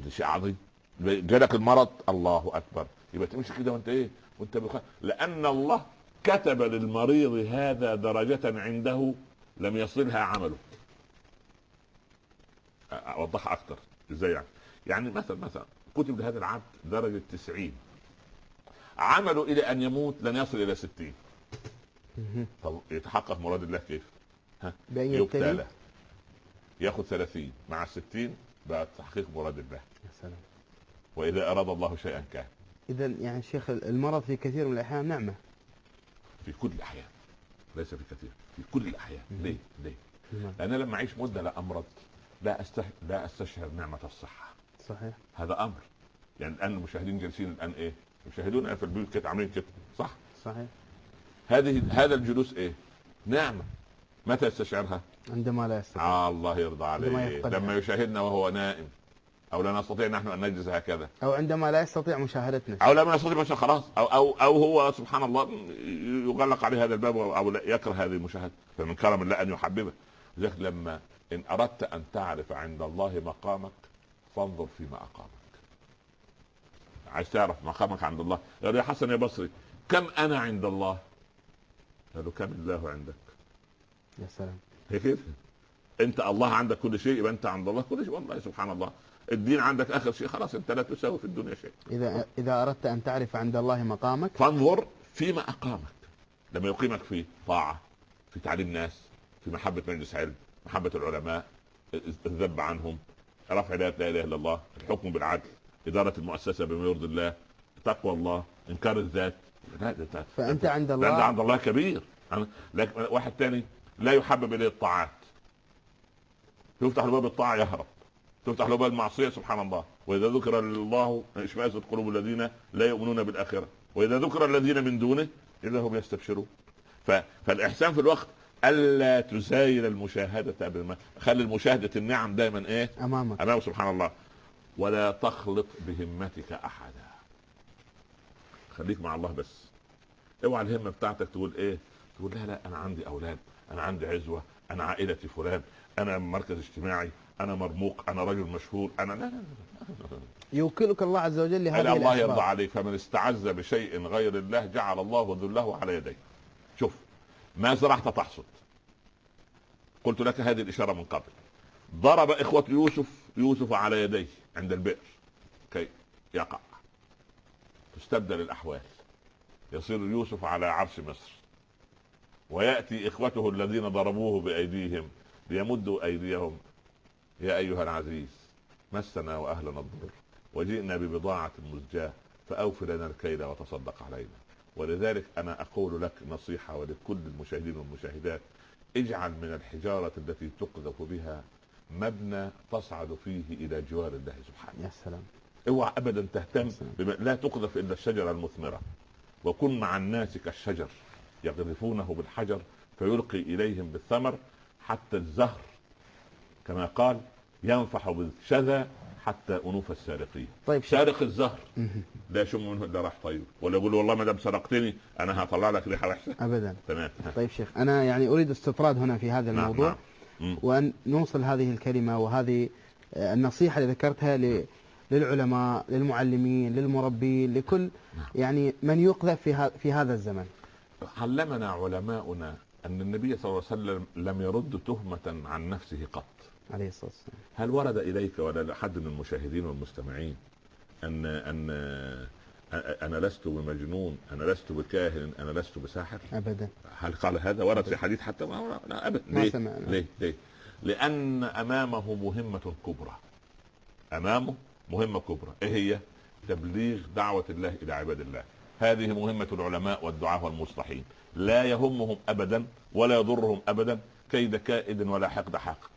ده شيء عظيم. جالك المرض. الله أكبر. يبقى تمشي كده وأنت إيه؟ وأنت بخ... لأن الله كتب للمريض هذا درجة عنده لم يصلها عمله. أوضحها أكثر إزاي يعني؟ يعني مثلا مثلا كتب لهذا العبد درجة 90 عمله إلى أن يموت لن يصل إلى 60 مهم. طب يتحقق مراد الله كيف؟ بأن يبتلى. ياخذ 30 مع 60 بقى تحقيق مراد الله يا سلام. وإذا أراد الله شيئا كان. إذا يعني شيخ المرض في كثير من الأحيان نعمة. في كل الأحيان. ليس في كثير. في كل الأحيان. ليه؟ ليه؟ لأن لما أعيش مدة لا أمرض لا استح... لا أستشعر نعمة الصحة. صحيح. هذا أمر. يعني الآن المشاهدين جالسين الآن إيه؟ يشاهدون في البيوت كده عاملين كده. صح؟ صحيح. هذه هذا الجلوس إيه؟ نعمة. متى يستشعرها؟ عندما لا يستطيع آه الله يرضى عليه. لما يشاهدنا وهو نائم. أو لا نستطيع نحن أن نجلس هكذا. أو عندما لا يستطيع مشاهدتنا. أو لما يستطيع بشر خلاص. أو أو أو هو سبحان الله يغلق عليه هذا الباب أو لا يكره هذه المشاهدة. فمن كرم الله أن يحببه. لذلك لما إن أردت أن تعرف عند الله مقامك فانظر فيما أقامك. عايز تعرف مقامك عند الله؟ قال يا حسن يا بصري كم أنا عند الله؟ قالوا كم الله عندك يا سلام. هي كده. انت الله عندك كل شيء يبقى انت عند الله كل شيء. والله سبحان الله. الدين عندك آخر شيء خلاص انت لا تساوي في الدنيا شيء. إذا إذا أردت أن تعرف عند الله مقامك فانظر فيما أقامك. لما يقيمك في طاعة في تعليم ناس في محبة مجلس علم محبة العلماء الذب عنهم رفع لا إله إلا الله الحكم بالعدل إدارة المؤسسة بما يرضي الله تقوى الله إنكار الذات. لا ده فأنت عند ده الله عند الله كبير. لكن واحد تاني لا يحبب إليه الطاعات. يفتح له باب الطاعة يهرب. تفتح له باب المعصية سبحان الله. وإذا ذكر الله اشمئزت قلوب الذين لا يؤمنون بالآخرة. وإذا ذكر الذين من دونه إذا هم يستبشرون. ف... فالإحسان في الوقت ألا تزايل المشاهدة بالما خلي المشاهدة النعم دائما إيه؟ أمامك. امام سبحان الله. ولا تخلط بهمتك أحدا. خليك مع الله بس. اوعى الهمة بتاعتك تقول إيه؟ تقول لا لا أنا عندي أولاد. أنا عندي عزوة أنا عائلتي فلان أنا مركز اجتماعي أنا مرموق أنا رجل مشهور أنا لا لا لا يوكلك الله عز وجل لهذه الله الأسباب. يرضى عليك فمن استعز بشيء غير الله جعل الله ذله على يديه. شوف ما زرعت تحصد. قلت لك هذه الإشارة من قبل. ضرب إخوة يوسف يوسف على يديه عند البئر. كي يقع. تستبدل الأحوال. يصير يوسف على عرش مصر. ويأتي إخوته الذين ضربوه بأيديهم ليمدوا أيديهم. يا أيها العزيز مسنا وأهلنا الضر وجئنا ببضاعة مزجاة فأوف لنا الكيل وتصدق علينا. ولذلك أنا أقول لك نصيحة ولكل المشاهدين والمشاهدات. اجعل من الحجارة التي تقذف بها مبنى تصعد فيه إلى جوار الله سبحانه. يا سلام. اوعى ابدا تهتم بما لا تقذف إلا الشجرة المثمرة. وكن مع الناس كالشجر. يقذفونه بالحجر فيلقي إليهم بالثمر حتى الزهر. كما قال ينفح بالشذا حتى أنوف السارقين. طيب. سارق الزهر. لا يشم منه إلا راح طيب ولا يقول له والله ما دام سرقتني أنا هطلع لك ريحة وحشة. أبدا. تمام. طيب شيخ أنا يعني أريد استطراد هنا في هذا نعم، الموضوع نعم. وأن نوصل هذه الكلمة وهذه آه، النصيحة اللي ذكرتها ل- للعلماء للمعلمين للمربين لكل نعم. يعني من يقذف في, في هذا الزمن. علمنا علماؤنا أن النبي صلى الله عليه وسلم لم يرد تهمة عن نفسه قط. عليه الصلاة والسلام. هل ورد إليك ولا لحد من المشاهدين والمستمعين أن أن أنا لست بمجنون أنا لست بكاهن أنا لست بساحر؟ أبدا. هل قال هذا؟ ورد في حديث حتى ما لا ابدا. ما ليه؟ سمعنا. ليه؟ ليه؟ لأن أمامه مهمة كبرى. أمامه مهمة كبرى. إيه هي؟ تبليغ دعوة الله إلى عباد الله. هذه مهمة العلماء والدعاة والمصلحين. لا يهمهم ابدا ولا يضرهم ابدا كيد كائد ولا حقد حاقد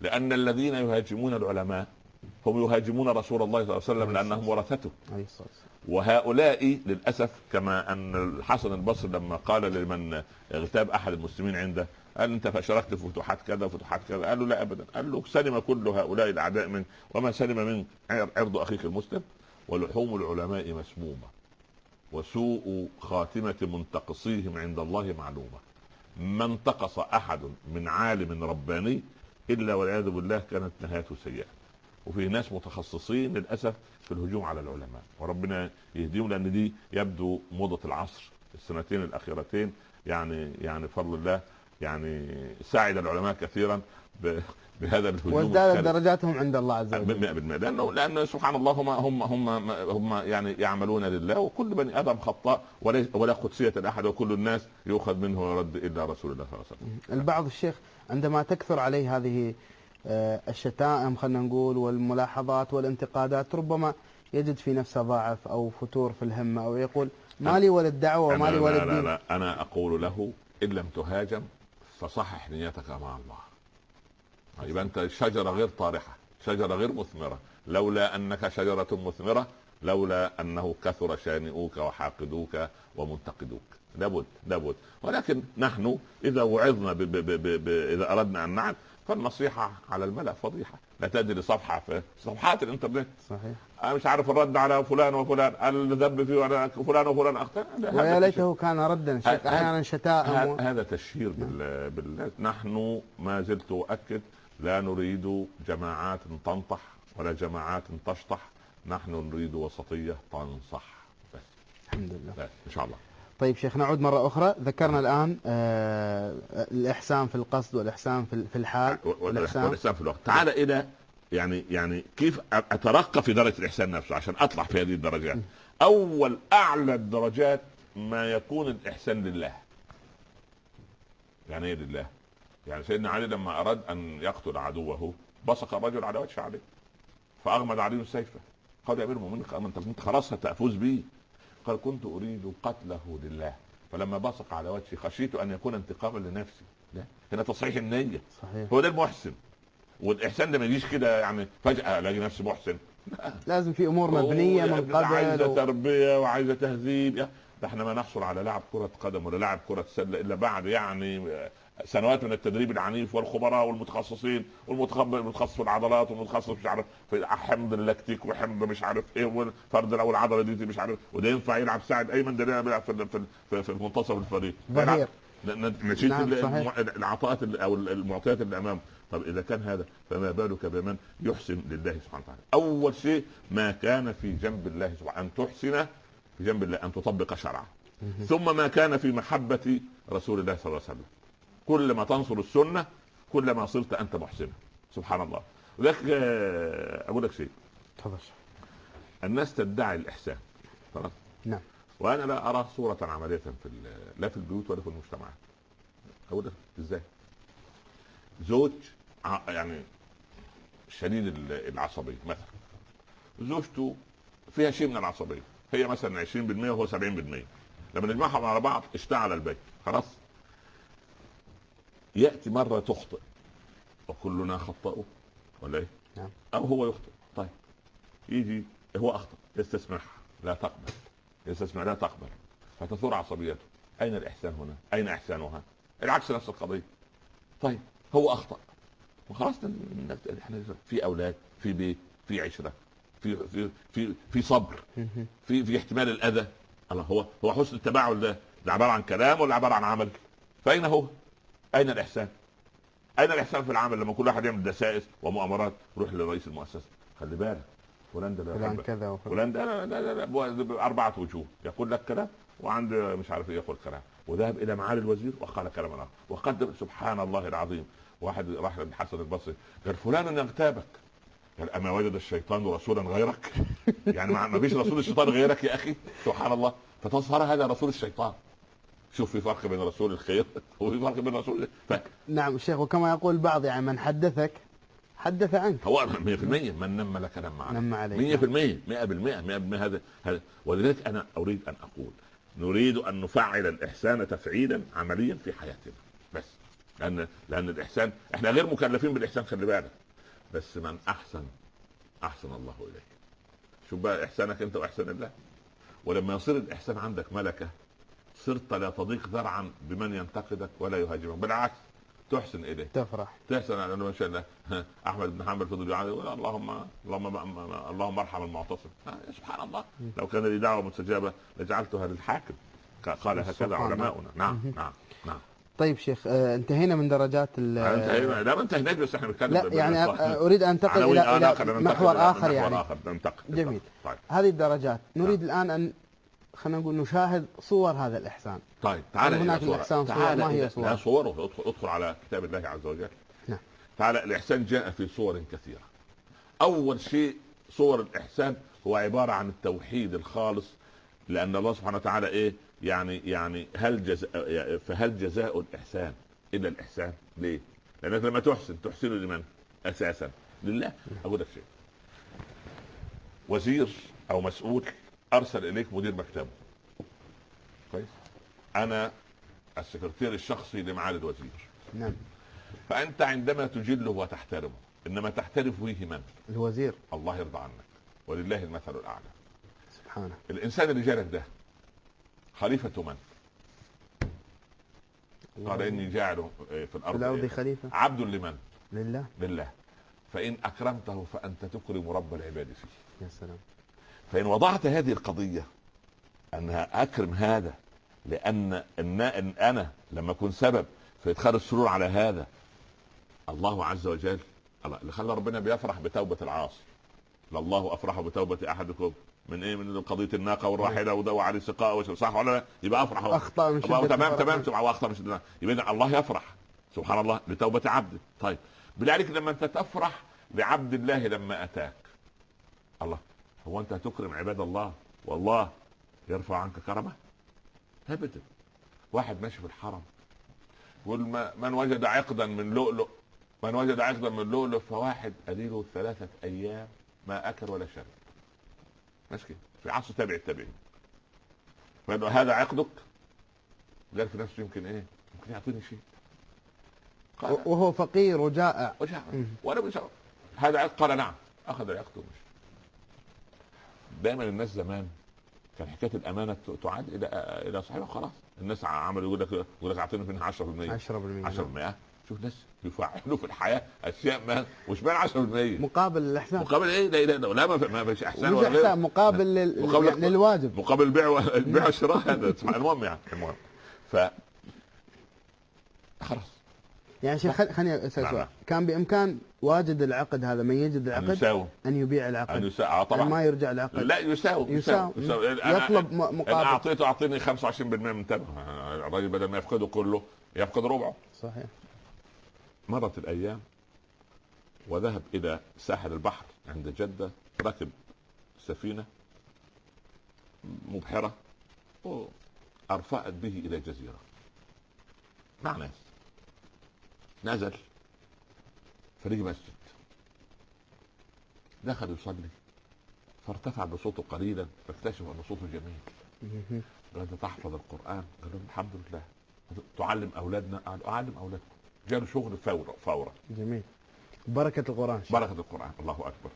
لأن الذين يهاجمون العلماء هم يهاجمون رسول الله صلى الله عليه وسلم لأنهم ورثته. وهؤلاء للأسف كما أن الحسن البصري لما قال لمن اغتاب أحد المسلمين عنده قال أنت اشركت في فتوحات كذا وفتوحات كذا. قال له لا ابدا. قال له سلم كل هؤلاء الأعداء من وما سلم من عرض أخيك المسلم؟ ولحوم العلماء مسمومة. وسوء خاتمة منتقصيهم عند الله معلومة. ما انتقص أحد من عالم رباني إلا والعياذ بالله كانت نهايته سيئة. وفي ناس متخصصين للأسف في الهجوم على العلماء. وربنا يهديهم لأن دي يبدو موضة العصر السنتين الأخيرتين يعني يعني بفضل الله. يعني ساعد العلماء كثيرا ب- بهذا الهجوم وازدادت. درجاتهم عند الله عز وجل 100% لأنه لأنه سبحان الله هم هم هم هم يعني يعملون لله وكل بني آدم خطاء ولا ولا قدسية لأحد وكل الناس يؤخذ منه ويرد إلا رسول الله صلى الله عليه وسلم. البعض الشيخ عندما تكثر عليه هذه آه، الشتائم خلينا نقول والملاحظات والانتقادات ربما يجد في نفسه ضعف أو فتور في الهمه أو يقول ما لي ولا الدعوه وما أنا لي ولا لا, لا, الدين لا أنا أقول له إن لم تهاجم فصحح نيتك مع الله. يبقى أنت شجرة غير طارحة، شجرة غير مثمرة، لولا أنك شجرة مثمرة لولا أنه كثر شانئوك وحاقدوك ومنتقدوك. لابد لابد. ولكن نحن إذا وعظنا ب ب ب ب ب إذا أردنا أن نعد فالنصيحة على الملأ فضيحة. لا تدري صفحة في صفحات الإنترنت. صحيح. أنا مش عارف الرد على فلان وفلان الذنب فيه ولا فلان وفلان أخطأ. ويا. ليته كان ردا أحيانا شتائم و... هذا تشهير بال... بال... نحن ما زلت أؤكد لا نريد جماعات تنطح ولا جماعات تشطح. نحن نريد وسطية تنصح. بس. الحمد لله. بس إن شاء الله. طيب شيخ نعود مرة أخرى. ذكرنا الآن آه الإحسان في القصد والإحسان في في الحال. و- و- والإحسان والإحسان في الوقت. تعال إلى يعني يعني كيف أ- أترقى في درجة الإحسان نفسه؟ عشان اطلع في هذه الدرجات. أول أعلى الدرجات ما يكون الإحسان لله. يعني إيه لله؟ يعني سيدنا علي لما أراد أن يقتل عدوه بصق الرجل على وجه عليه فاغمد عليه سيفه قال يا أمير المؤمنين انت خلاص هتفوز به قال كنت أريد قتله لله. فلما بصق على وجهي خشيت أن يكون انتقاما لنفسي. لا هنا تصحيح النية. صحيح. هو ده المحسن. والإحسان ده ما يجيش كده يعني فجأة ألاقي نفسي محسن. لازم في أمور مبنية من عايزه قبل و... تربية وعايزة تهذيب. ده إحنا ما نحصل على لاعب كرة قدم ولا لاعب كرة سلة إلا بعد يعني سنوات من التدريب العنيف والخبراء والمتخصصين والمتخصص المتخصص في العضلات والمتخصص مش عارف في حمض اللاكتيك وحمض مش عارف إيه والفرد أو العضلة دي مش عارف وده ينفع يلعب ساعد أيمن ده بيلعب في في في, في منتصف الفريق. ظهير. ن- ن- نشيد نعم، العطاءات أو المعطيات اللي أمامه. طب إذا كان هذا فما بالك بمن يحسن لله سبحانه وتعالى؟ أول شيء ما كان في جنب الله سبحانه أن تحسن في جنب الله أن تطبق شرعه. ثم ما كان في محبة رسول الله صلى الله عليه وسلم. كل ما تنصر السنة كل ما صرت أنت محسنا سبحان الله. ولذلك آه، أقول لك شيء. تفضل. الناس تدعي الإحسان. خلاص نعم. وأنا لا أرى صورة عملية في لا في البيوت ولا في المجتمعات أقول لك إزاي؟ زوج يعني شديد ال- العصبية مثلا. زوجته فيها شيء من العصبية. هي مثلا 20% وهو 70% لما نجمعهم على بعض اشتعل البيت. خلاص؟ يأتي مرة تخطئ. وكلنا خطأوا. ولا إيه؟ نعم. أو هو يخطئ. طيب. يجي هو أخطأ. يستسمحها لا تقبل. يستسمع لا تقبل. فتثور عصبيته. أين الإحسان هنا؟ أين إحسانها؟ العكس نفس القضية. طيب. هو أخطأ. وخلاص إحنا في أولاد في بيت في عشرة في في في في صبر. في في احتمال الأذى. الله هو هو حسن التباعد ده ده عبارة عن كلام ولا عبارة عن عمل؟ فأين هو؟ أين الإحسان؟ أين الإحسان في العمل لما كل واحد يعمل دسائس ومؤامرات؟ روح لرئيس المؤسسة. خلي بالك. فلان ده لا فلان. كذا وفلان فلان ده لا لا لا, أربعة وجوه. يقول لك كلام وعند مش عارف إيه يقول كلام. وذهب إلى معالي الوزير وقال كلاما آخر. وقدم سبحان الله العظيم. واحد راح للحسن البصري. قال فلان يغتابك. قال أما وجد الشيطان رسولا غيرك؟ يعني ما ما فيش رسول الشيطان غيرك يا أخي؟ سبحان الله. فتظهر هذا رسول الشيطان. شوف في فرق بين رسول الخير *laughs* وفي فرق بين رسول ف- نعم الشيخ وكما يقول البعض يعني من حدثك حدث عنك. هو 100% من نم لك نم عليك. نم عليك. 100% 100% 100% هذا هذا. ولذلك أنا أريد أن أقول نريد أن نفعل الإحسان تفعيلا عمليا في حياتنا. بس. لأن لأن الإحسان إحنا غير مكلفين بالإحسان خلي بالك. بس من أحسن أحسن الله اليه شوف بقى إحسانك أنت وإحسان الله. ولما يصير الإحسان عندك ملكة صرت لا تضيق ذرعا بمن ينتقدك ولا يهاجمك. بالعكس تحسن إليه. تفرح. تحسن على ما شاء الله. *laughs* أحمد بن حنبل فضل يعاني يقول اللهم اللهم اللهم ارحم المعتصم. آه، سبحان الله. لو كان لي دعوة مستجابة لجعلتها للحاكم. قال هكذا. علماؤنا. نعم نعم نعم. طيب شيخ آه، انتهينا من درجات ال- انت لا ما انتهيناش بس إحنا بنتكلم لا يعني آه، أريد أن انتقل إلى ننتقل محور إلى آخر محور يعني. آخر. ننتقل. جميل. طيب. هذه الدرجات. نريد الآن أن خلينا نقول نشاهد صور هذا الإحسان طيب تعال هناك صورة. الإحسان صور؟ تعال ما هي صور؟ لا صوره ادخل, ادخل على كتاب الله عز وجل نعم. تعال الإحسان جاء في صور كثيرة أول شيء صور الإحسان هو عبارة عن التوحيد الخالص لأن الله سبحانه وتعالى إيه يعني يعني هل جزاء فهل جزاء الإحسان إلا الإحسان ليه؟ لأنك لما تحسن تحسن لمن؟ أساسا لله أقول لك شيء وزير أو مسؤول أرسل إليك مدير مكتبه. كويس. أنا السكرتير الشخصي لمعالي الوزير. نعم. فأنت عندما تجله وتحترمه إنما تحترف فيه من؟ الوزير. الله يرضى عنك. ولله المثل الأعلى. سبحانه. الإنسان اللي جالك ده خليفه من؟ قال إني جاعل في في الأرض الأرض إيه؟ خليفة. عبد لمن؟ لله. لله. فإن أكرمته فأنت تكرم رب العباد فيه. يا سلام. فإن وضعت هذه القضية أنها أكرم هذا لأن إن أنا لما أكون سبب في إدخال السرور على هذا الله عز وجل الله اللي خلى ربنا بيفرح بتوبة العاصي. لله أفرح بتوبة أحدكم. من إيه؟ من قضية الناقة والراحلة وده وعلى السقاء وش- صح ولا لا؟ يبقى أفرح هو. أخطأ شدة تمام. تمام تمام. واخطا مش يبقى الله يفرح. سبحان الله لتوبة عبده طيب. عليك لما أنت تفرح بعبد الله لما أتاك. الله. هو أنت هتكرم عباد الله؟ والله يرفع عنك كرمه؟ ابدا واحد ماشي في الحرم يقول من وجد عقدا من لؤلؤ من وجد عقدا من لؤلؤ فواحد أديله ثلاثة أيام ما أكل ولا شرب. ماشي كده. في عصر تابع التابعين. هذا عقدك؟ قال في نفسه يمكن إيه؟ يمكن يعطيني شيء. وهو فقير وجائع. وجاء مم. وأنا مش هذا عقد؟ قال نعم أخذ العقد ومشي. دايما الناس زمان كان حكاية الأمانة تعاد إلى إلى صاحبها خلاص. الناس عملوا يقول لك يقول لك اعطيني منها 10% 10% 10% شوف ناس يفعلوا في الحياة أشياء ما مش بين 10% مقابل الإحسان. مقابل إيه؟ لا لا لا ما في- ما فيش إحسان ولا إحسان مقابل لل... مقابل- يعني للواجب. مقابل البيع و- البيع والشراء هذا *laughs* المهم يعني المهم. ف خلاص. يعني شيخ خل- خليني أسأل نعم. سؤال. كان بإمكان واجد العقد هذا من يجد العقد يساوم أن يبيع العقد. يساوم آه يعني طبعا ما يرجع العقد. لا يساوم يساوم. أنا- يطلب م- ان مقابل. أعطيته أعطيني 25% من ثمنه الراجل بدل ما يفقده كله يفقد ربعه. صحيح. مرت الأيام وذهب إلى ساحل البحر عند جدة ركب سفينة مبحره وارفأت به إلى جزيرة. مع ناس. نزل. فلقي مسجد. دخل يصلي فارتفع بصوته قليلا فاكتشف أن صوته جميل. أنت تحفظ القرآن؟ قال لهم الحمد لله. تعلم أولادنا أعلم أولادكم. جاله شغل فورا فورا. جميل. بركة القرآن شيخ. بركة القرآن. الله أكبر.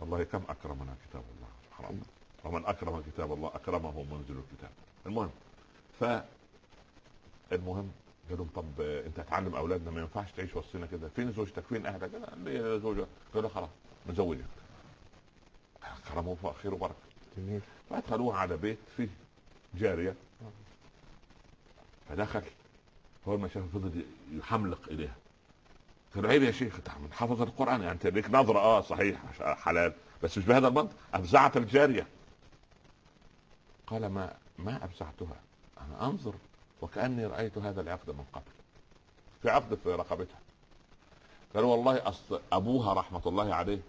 والله كم أكرمنا كتاب الله. سبحان الله ومن أكرم كتاب الله أكرمه منزل الكتاب. المهم ف المهم قال لهم طب انت هتعلم اولادنا ما ينفعش تعيش وسطنا كده. فين زوجتك؟ فين اهلك؟ قال لي زوجة؟ قال له خلاص نزوجك كرمه خير وبركة. جميل. فادخلوه على بيت فيه جارية. فدخل اول ما شاف فضل يحملق اليها قال عيب يا شيخ انت من حافظ القرآن يعني انت ليك نظرة. آه صحيح حلال. بس مش بهذا المنطق أفزعت الجارية. قال ما ما أفزعتها. أنا أنظر وكأني رأيت هذا العقد من قبل في عقد في رقبتها. قال والله اصل أبوها رحمة الله عليه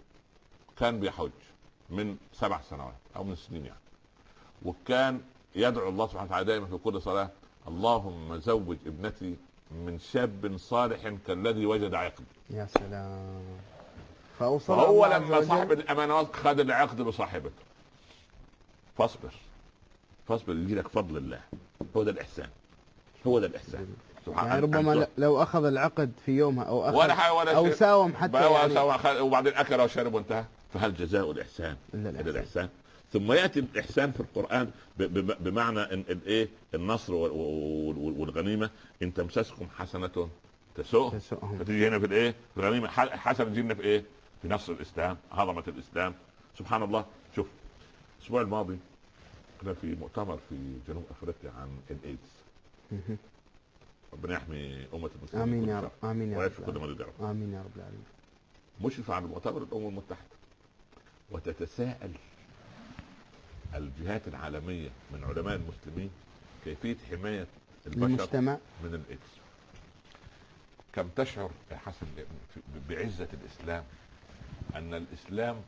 كان بيحج من سبع سنوات أو من سنين يعني وكان يدعو الله سبحانه وتعالى دائما في كل صلاة اللهم زوج ابنتي من شاب صالح كالذي وجد عقد يا سلام. فأوصل فهو لما صاحب الأمانات خد العقد بصاحبته. فاصبر فاصبر يجي لك فضل الله هو ده الإحسان. هو ده الإحسان. سبحان يعني ربما أن- ل- لو أخذ العقد في يومها أو أخذ ولا ولا أو. ساوم حتى يعني وبعدين أكل وشرب وانتهى. فهل جزاء الإحسان؟ إلا الإحسان. الإحسان. ثم يأتي الإحسان في القرآن بمعنى ان الايه النصر وال- وال- والغنيمة. إن تمسسكم حسنة تسوء. تسؤهم. فتيجي هنا في الإيه؟ في الغنيمة. حسنة تجي في إيه؟ في نصر الإسلام عظمه الإسلام. سبحان الله. شوف الأسبوع الماضي كنا في مؤتمر في جنوب أفريقيا عن الايدز. ربنا يحمي أمة المسلمين آمين كل يا. رب. آمين يا رب ويشفي كل العالمين. مريض يا رب آمين يا رب العالمين. مشرف على مؤتمر الأمم المتحدة. وتتساءل الجهات العالمية من علماء المسلمين كيفية حماية البشر المجتمع من الإيدز. كم تشعر يا حسن بعزة الإسلام أن الإسلام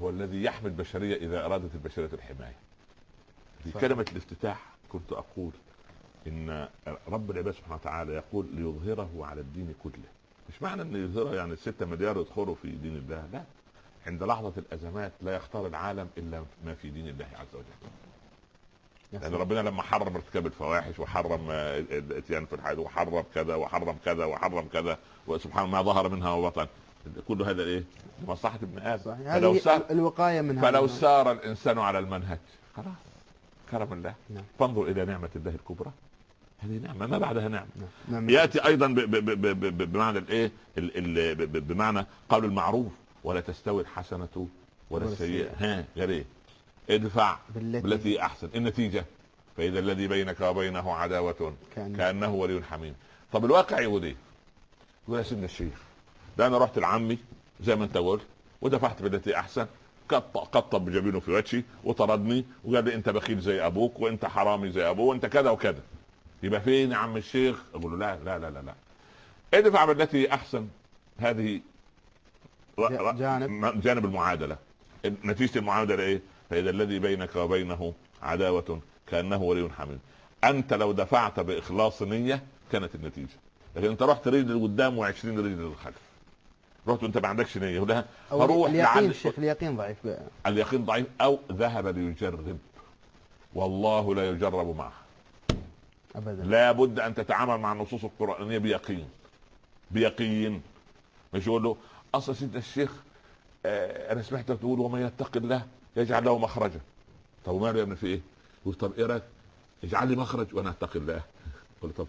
هو الذي يحمي البشرية إذا أرادت البشرية الحماية؟ في. كلمه الافتتاح كنت أقول إن رب العباد سبحانه وتعالى يقول ليظهره على الدين كله مش معنى إن يظهره يعني الستة مليار يدخلوا في دين الله لا عند لحظة الأزمات لا يختار العالم إلا ما في دين الله عز وجل لأن سلام. ربنا لما حرم ارتكاب الفواحش وحرم الاتيان في الحياة وحرم كذا وحرم كذا وحرم كذا وسبحان ما ظهر منها وبطن كل هذا إيه؟ لمصلحة ابن آدم فلو سار الوقاية من فلو. سار الإنسان على المنهج خلاص كرم الله نعم. فانظر إلى نعمة الله الكبرى هذه نعمة. ما بعدها نعمة. نعم. نعم. يأتي أيضا ب- ب- ب- ب- ب- بمعنى الإيه؟ بمعنى قول المعروف ولا تستوي الحسنة ولا السيئة. السيئة. ها غير إيه ادفع بالتي بالتي أحسن. النتيجة. فإذا الذي بينك وبينه عداوة كان كأنه ولي حميم. طب الواقع يقول إيه؟ يقول يا سيدنا الشيخ ده أنا رحت لعمي زي ما أنت قلت ودفعت بالتي أحسن. قط- قطب بجبينه في وجهي وطردني وقال لي أنت بخيل زي أبوك وأنت حرامي زي أبوه وأنت كذا وكذا. يبقى فين يا عم الشيخ؟ أقول له لا لا لا لا لا. ادفع بالتي أحسن. هذه جانب. جانب المعادلة. نتيجة المعادلة إيه؟ فإذا الذي بينك وبينه عداوة كأنه ولي حميم. أنت لو دفعت بإخلاص نية كانت النتيجة. لكن أنت رحت رجل لقدام و20 رجل للخلف رحت وانت ما عندكش نية. أو هروح اليقين الشيخ اليقين ضعيف. ب- اليقين ضعيف أو ذهب ليجرب. والله لا يجرب معه. أبدا لا بد أن تتعامل مع النصوص القرآنية بيقين بيقين مش يقول له أصل سيدنا الشيخ آه أنا سمعتك تقول ومن يتق الله يجعل له مخرجا طب وماله يا ابني في إيه؟ يقول طب إيه رأيك؟ اجعل لي مخرج وأنا اتقي الله قلت طب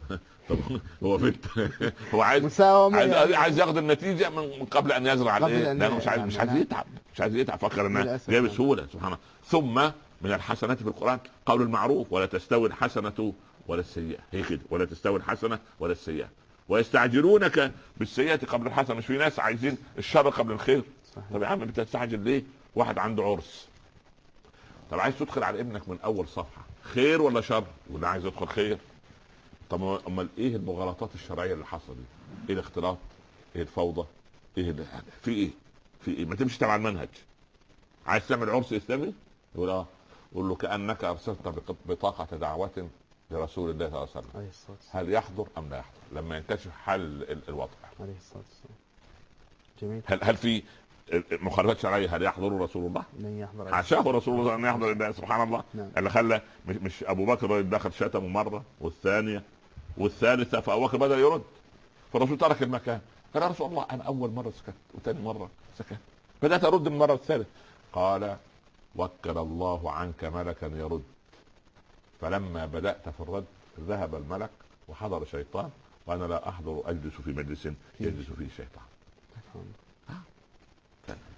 طب *laughs* هو فت *laughs* هو عايز عايز, يعني. عايز ياخذ النتيجة من قبل أن يزرع قبل الايه؟ لأنه مش عايز نعم، مش عايز نعم. يتعب مش عايز يتعب فكر إنها جاية نعم. بسهوله سبحان الله ثم من الحسنات في القرآن قول المعروف ولا تستوي الحسنة ولا السيئة. هي كده. ولا تستوي الحسنة ولا السيئة. ويستعجلونك بالسيئة قبل الحسنة. مش في ناس عايزين الشر قبل الخير. صحيح. طب يا عم انت تستعجل ليه؟ واحد عنده عرس. طب عايز تدخل على ابنك من أول صفحة. خير ولا شر؟ ولا عايز يدخل خير. طب أمال إيه المغالطات الشرعية اللي حصلت إيه الاختلاط؟ إيه الفوضى؟ إيه في إيه؟ في إيه؟ ما تمشي تبع المنهج. عايز تعمل عرس إسلامي؟ يقول آه. يقول له كأنك أرسلت بطاقة دعوة لرسول الله صلى الله عليه وسلم. عليه الصلاة والسلام. هل يحضر أم لا يحضر؟ لما ينكشف حل ال- الوضع. عليه الصلاة والسلام. جميل. هل هل في مخالفات شرعية؟ هل يحضر رسول الله؟ من يحضر. حاشاه رسول الله أن يحضر الله سبحان الله. نعم. اللي خلى مش, مش أبو بكر دخل شتمه مرة والثانيه والثالثة فأبو بكر بدأ يرد. فالرسول ترك المكان. قال يا رسول الله أنا أول مرة سكت وثاني مرة سكت. بدأت أرد المرة الثالثة. قال وكل الله عنك ملكا يرد. فلما بدأت في الرد ذهب الملك وحضر شيطان وأنا لا أحضر أجلس في مجلس يجلس فيه شيطان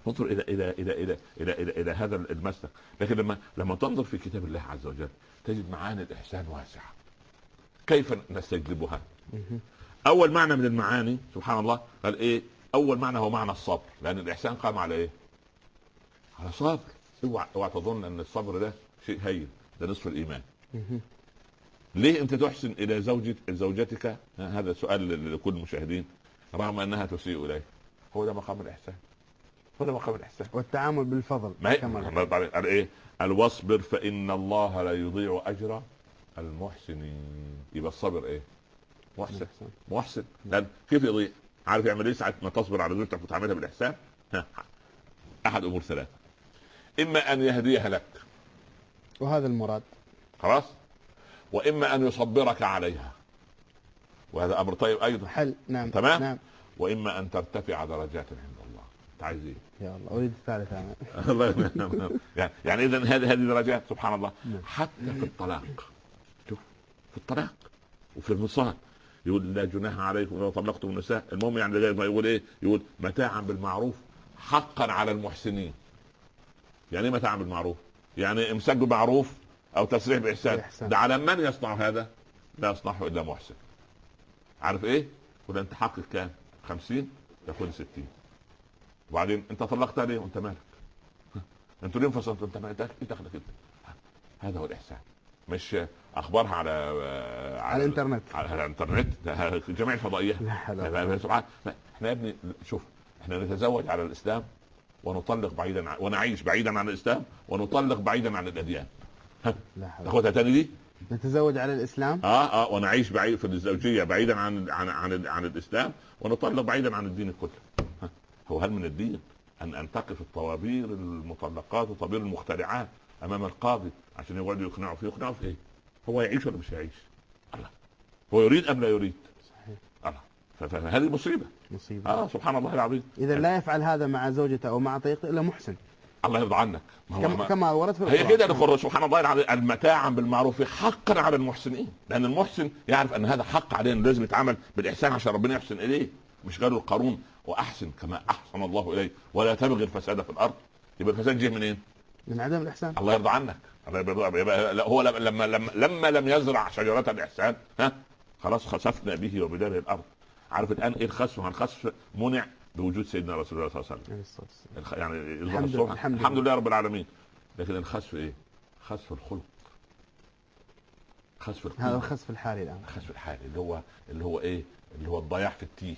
انظر إلى إلى إلى إلى إلى إلى, إلى هذا المسلك. لكن لما لما تنظر في كتاب الله عز وجل تجد معاني الإحسان واسعة. كيف نستجلبها. أول معنى من المعاني سبحان الله قال إيه؟ أول معنى هو معنى الصبر. لأن الإحسان قام على إيه؟ على صبر. اوعى اوعى تظن أن الصبر ده شيء هين ده نصف الإيمان. ليه انت تحسن إلى زوجة زوجتك هذا سؤال لكل المشاهدين رغم انها تسيء إليه هو ده مقام الإحسان هو ده مقام الإحسان والتعامل بالفضل ما كما. قال إيه؟ قال واصبر فإن الله لا يضيع أجر المحسنين يبقى الصبر إيه؟ محسن. محسن لأن كيف يضيع؟ عارف يعمل إيه ساعة ما تصبر على زوجتك وتعملها بالإحسان؟ أحد أمور ثلاثة إما أن يهديها لك وهذا المراد خلاص؟ وإما أن يصبرك عليها. وهذا أمر طيب أيضا. حل. نعم. تمام؟ نعم. وإما أن ترتفع درجات عند الله. انت عايز إيه؟ يا الله أريد الثالث أنا. *laughs* يعني يعني اذا هذه هذه درجات سبحان الله. نعم. حتى في الطلاق. شوف. في الطلاق. وفي الوصال يقول لا جناح عليكم لو طلقتم النساء. المهم يعني ما يقول إيه؟ يقول متاعا بالمعروف حقا على المحسنين. يعني إيه متاعا بالمعروف؟ يعني امساك بمعروف أو تسريح بإحسان. بإحسان. ده على من يصنع هذا؟ لا يصنعه إلا محسن. عارف إيه؟ يقول أنت حقك كام؟ 50 يكون 60 وبعدين أنت طلقتها ليه وأنت مالك. *laughs* أنتوا ليه انفصلتوا؟ أنت مالك إيه دخلك انت هذا هو الإحسان. مش أخبارها على على, على الإنترنت. على, الإنترنت. جميع الفضائيات لا ولا. سبحان إحنا يا ابني شوف إحنا نتزوج على الإسلام ونطلق بعيدا عن ونعيش بعيدا عن الإسلام ونطلق بعيدا عن الأديان. حول تاخدها تاني دي؟ نتزوج على الإسلام. آه آه ونعيش بعيد في الزوجية بعيدا عن عن عن, عن الإسلام ونطلق بعيدا عن الدين كله. ها، هو هل من الدين أن أن تقف الطوابير المطلقات وطوابير المخترعات أمام القاضي عشان يقعدوا يقنعوا فيه؟ يقنعوا في إيه؟ هو يعيش ولا مش يعيش؟ الله. هو يريد أم لا يريد؟ صحيح. الله. فهذه مصيبة. مصيبة. آه سبحان الله العظيم. إذا لا يفعل هذا مع زوجته أو مع طريقته إلا محسن. الله يرضى عنك. ما هو كما, ما كما ورد في هي. كده القرآن سبحان الله المتاعا بالمعروف حقا على المحسنين. لأن المحسن يعرف أن هذا حق علينا لازم يتعامل بالإحسان عشان ربنا يحسن إليه. مش قالوا القارون. وأحسن كما أحسن الله إليه. ولا تبغي الفساد في الأرض. يبقى الفساد جه منين؟ من عدم الإحسان. الله يرضى عنك. هو لما لما لما لم يزرع شجرة الإحسان ها خلاص خسفنا به وبداره الأرض. عارف الآن إيه الخسف؟ الخسف منع بوجود سيدنا رسول الله صلى الله عليه وسلم. الخ... يعني الحمد لله- الحمد الحمد لله. رب العالمين. لكن الخسف إيه؟ خسف الخلق. خسف القلب هذا الخسف الحالي الآن. الخسف الحالي اللي هو اللي هو إيه؟ اللي هو الضياع في التيه.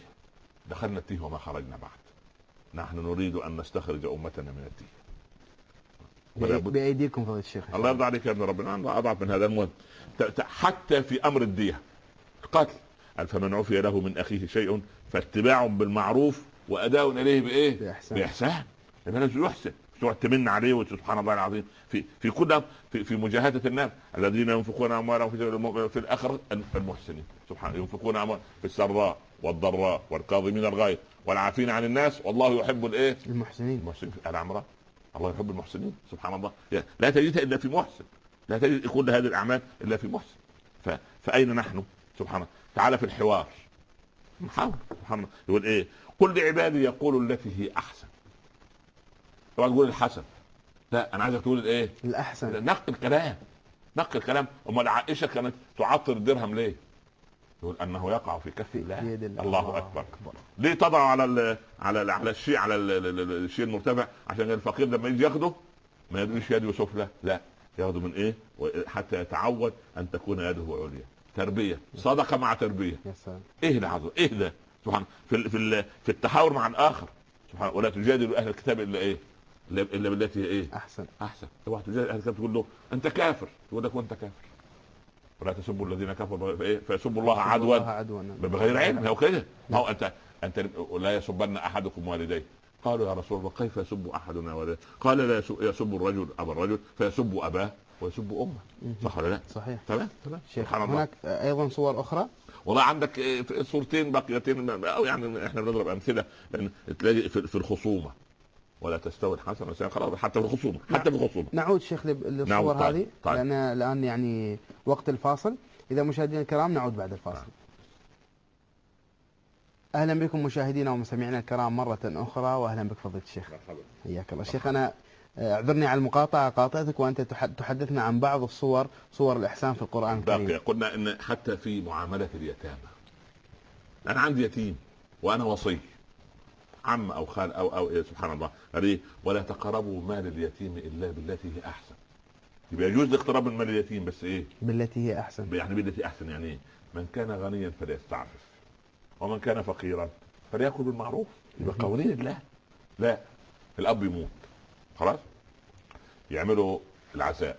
دخلنا التيه وما خرجنا بعد. نحن نريد أن نستخرج أمتنا من التيه. بأيديكم فضيلة الشيخ. الله يرضى عليك يا ابن ربنا. أنا أضعف من هذا المهم. حتى في أمر الدية. القتل. فمن عفي له من أخيه شيء. فاتباع بالمعروف وأداء إليه بإيه؟ بإحسان. يبقى لازم يحسن تقعد تمن عليه وسبحان الله العظيم. في في كل في, في مجاهدة الناس الذين ينفقون أموالهم في في الاخره المحسنين. سبحان ينفقون اموالهم في السراء والضراء والكاظمين الغيظ والعافين عن الناس. والله يحب الإيه؟ المحسنين. المحسنين. في ال عمران الله يحب المحسنين. سبحان الله. يعني لا تجدها إلا في محسن. لا تجد كل هذه الأعمال إلا في محسن. ف... فأين نحن؟ سبحان الله. تعالى في الحوار. سبحان الله يقول إيه؟ قل لعبادي يقول التي هي أحسن. طبعا تقول الحسن. لا أنا عايزك تقول الايه الأحسن. نقل الكلام. نقل الكلام. أمال عائشة كانت تعطر الدرهم ليه؟ يقول أنه يقع في كف الله. الله. الله. الله أكبر. أكبر. ليه تضع على ال على ال على الشيء على ال- ال- ال- الشيء المرتفع؟ عشان الفقير لما يجي ياخده؟ ما يدريش يده سفلى لا ياخده من إيه؟ حتى يتعود أن تكون يده عليا. تربية. صدقة مع تربية. إيه العظمه إيه ده؟ سبحان في في في التحاور مع الآخر. سبحان ولا تجادل أهل الكتاب إلا إيه؟ الا إلا بالتي هي إيه؟ أحسن. أحسن. اوعى تجادل أهل الكتاب تقول له أنت كافر. يقول لك وأنت كافر. ولا تسبوا الذين كفروا فايه فيسبوا الله عدوا. الله عدوا. بغير علم. هو كده. ما هو انت أنت لا يسبن أحدكم والديه. قالوا يا رسول الله كيف يسب أحدنا والديه؟ قال لا يسب, يسب الرجل أبا الرجل فيسب أباه. ويسب أمه. صح ولا لا؟ صحيح. تمام. تمام. شيخ سبحان الله. هناك أيضا صور أخرى؟ والله عندك في صورتين بقيتين أو يعني إحنا بنضرب أمثلة. لأن تلاقي في الخصومة. ولا تستوي الحسنه والسيئه خلاص حتى في الخصومة. حتى في الخصومة. نعود شيخ للصور طيب، هذه طيب. لأن الآن يعني وقت الفاصل. إذا مشاهدينا الكرام نعود بعد الفاصل. نعم. أهلا بكم مشاهدينا ومستمعينا الكرام مرة أخرى واهلا بك فضيلة الشيخ. مرحبا. حياك الله. شيخ أنا آه، اعذرني على المقاطعة قاطعتك وأنت تح- تحدثنا عن بعض الصور صور الإحسان في القرآن باقي الكريم قلنا إن حتى في معاملة اليتامى. أنا عندي يتيم وأنا وصي عم أو خال أو أو إيه سبحان الله. قال ولا تقربوا مال اليتيم إلا بالتي هي أحسن. يبقى يجوز الاقتراب من مال اليتيم بس إيه؟ بالتي هي أحسن. يعني بالتي أحسن يعني إيه من كان غنيا فليستعفف ومن كان فقيرا فليأكل بالمعروف. يبقى قوانين الله. لا الأب يموت. خلاص؟ يعملوا العزاء.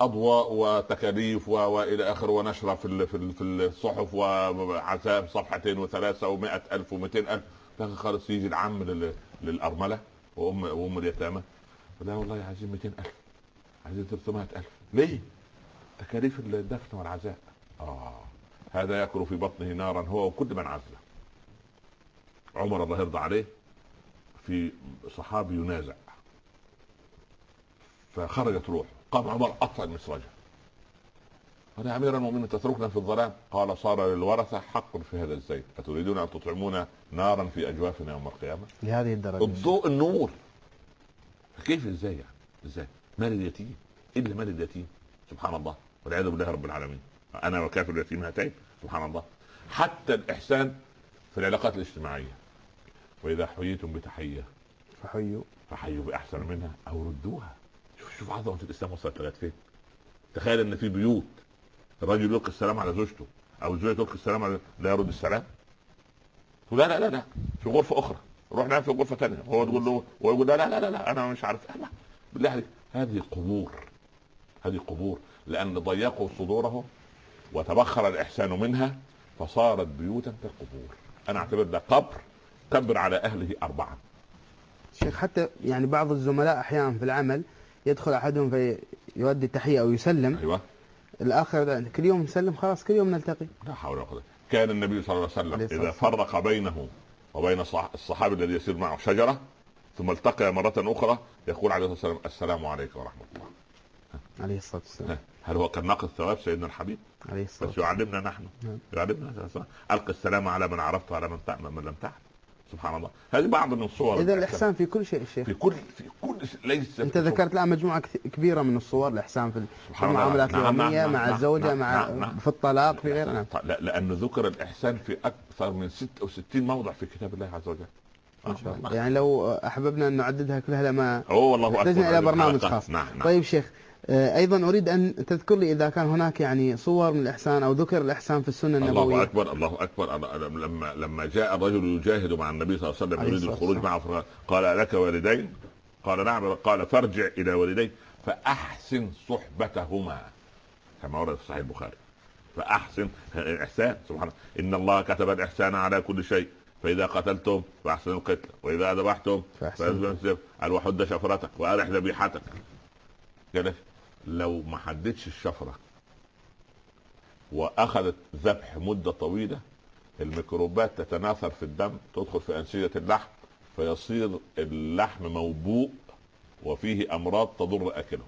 أضواء وتكاليف وإلى اخره ونشرة في في ال- في الصحف وعزاء صفحتين وثلاثة ومائة ألف ومئتين ألف. لكن خالص يجي العم لل- للأرملة وام وأم اليتامى. لا والله عايزين 200 ألف. عايزين 300 ألف. ليه؟ تكاليف الدفن والعزاء. آه. هذا ياكل في بطنه نارا هو وكل من عزله. عمر الله يرضى عليه. في صحابي ينازع. فخرجت روح قام عمر اطفأ المسرجه قال يا أمير المؤمنين تتركنا في الظلام؟ قال صار للورثة حق في هذا الزيت. أتريدون أن تطعمون نارا في أجوافنا يوم القيامة؟ لهذه الدرجة. الضوء النور. كيف إزاي يعني؟ إزاي؟ مال اليتيم. الا مال اليتيم؟ سبحان الله والعياذ بالله رب العالمين. أنا وكافر اليتيم هاتين. سبحان الله. حتى الإحسان في العلاقات الاجتماعية. وإذا حييتم بتحية. فحيوا. فحيوا بأحسن منها أو ردوها. شوف شوف عظمه الإسلام وصلت لغاية فين. تخيل إن في بيوت الرجل يلقي السلام على زوجته أو الزوجه تلقي السلام على لا يرد السلام. لا لا لا لا. في غرفة أخرى. روح نام في غرفة ثانية هو تقول له هو يقول لا لا لا لا, أنا مش عارف. لا. بالله عليك. هذه قبور. هذه قبور. لأن ضيقوا صدورهم وتبخر الإحسان منها فصارت بيوتا كالقبور. أنا أعتبر ده قبر. كبر على أهله أربعة. شيخ حتى يعني بعض الزملاء أحيانا في العمل يدخل أحدهم فيؤدي التحية أو يسلم. أيوه. الآخر كل يوم نسلم خلاص كل يوم نلتقي. لا حول ولا قوة. كان النبي صلى الله عليه وسلم إذا. فرق بينه وبين صح- الصحابي الذي يسير معه شجرة ثم التقي مرة أخرى يقول عليه الصلاة والسلام السلام عليكم ورحمة الله. عليه الصلاة والسلام. هل هو كان ناقص ثواب سيدنا الحبيب؟ عليه الصلاة بس والسلام. يعلمنا نحن. نعم. يعلمنا. القي السلام على من عرفت وعلى من من لم تعلم سبحان الله. هذه بعض من صور إذا الإحسان في كل شيء الشيخ في كل في كل ليس أنت ذكرت الان مجموعة كبيرة من الصور الإحسان في. المعاملات نعم، نعم، اليومية نعم، مع نعم، الزوجة نعم، مع نعم، نعم. في الطلاق في غيره نعم لا لأنه ذكر الإحسان في أكثر من 66 موضع في كتاب الله عز وجل. يعني لو أحببنا أن نعددها كلها لما هو والله أكبر. احتجنا إلى برنامج. خاص. نعم نعم. طيب شيخ. أيضا أريد أن تذكر لي إذا كان هناك يعني صور من الإحسان أو ذكر الإحسان في السنة الله النبوية. أكبر الله أكبر. أنا- أنا لما لما جاء الرجل يجاهد مع النبي صلى الله عليه وسلم يريد الخروج. معه قال لك والدين؟ قال نعم قال فارجع إلى والديك فأحسن صحبتهما كما ورد في صحيح البخاري. فأحسن الإحسان سبحان الله. إن الله كتب الإحسان على كل شيء فإذا قتلتم فأحسنوا القتل وإذا ذبحتم الذبح. قال وحد شفرتك وارح ذبيحتك قال لك لو ما حددش الشفرة وأخذت ذبح مدة طويلة الميكروبات تتناثر في الدم تدخل في أنسجة اللحم فيصير اللحم موبوء وفيه أمراض تضر أكله.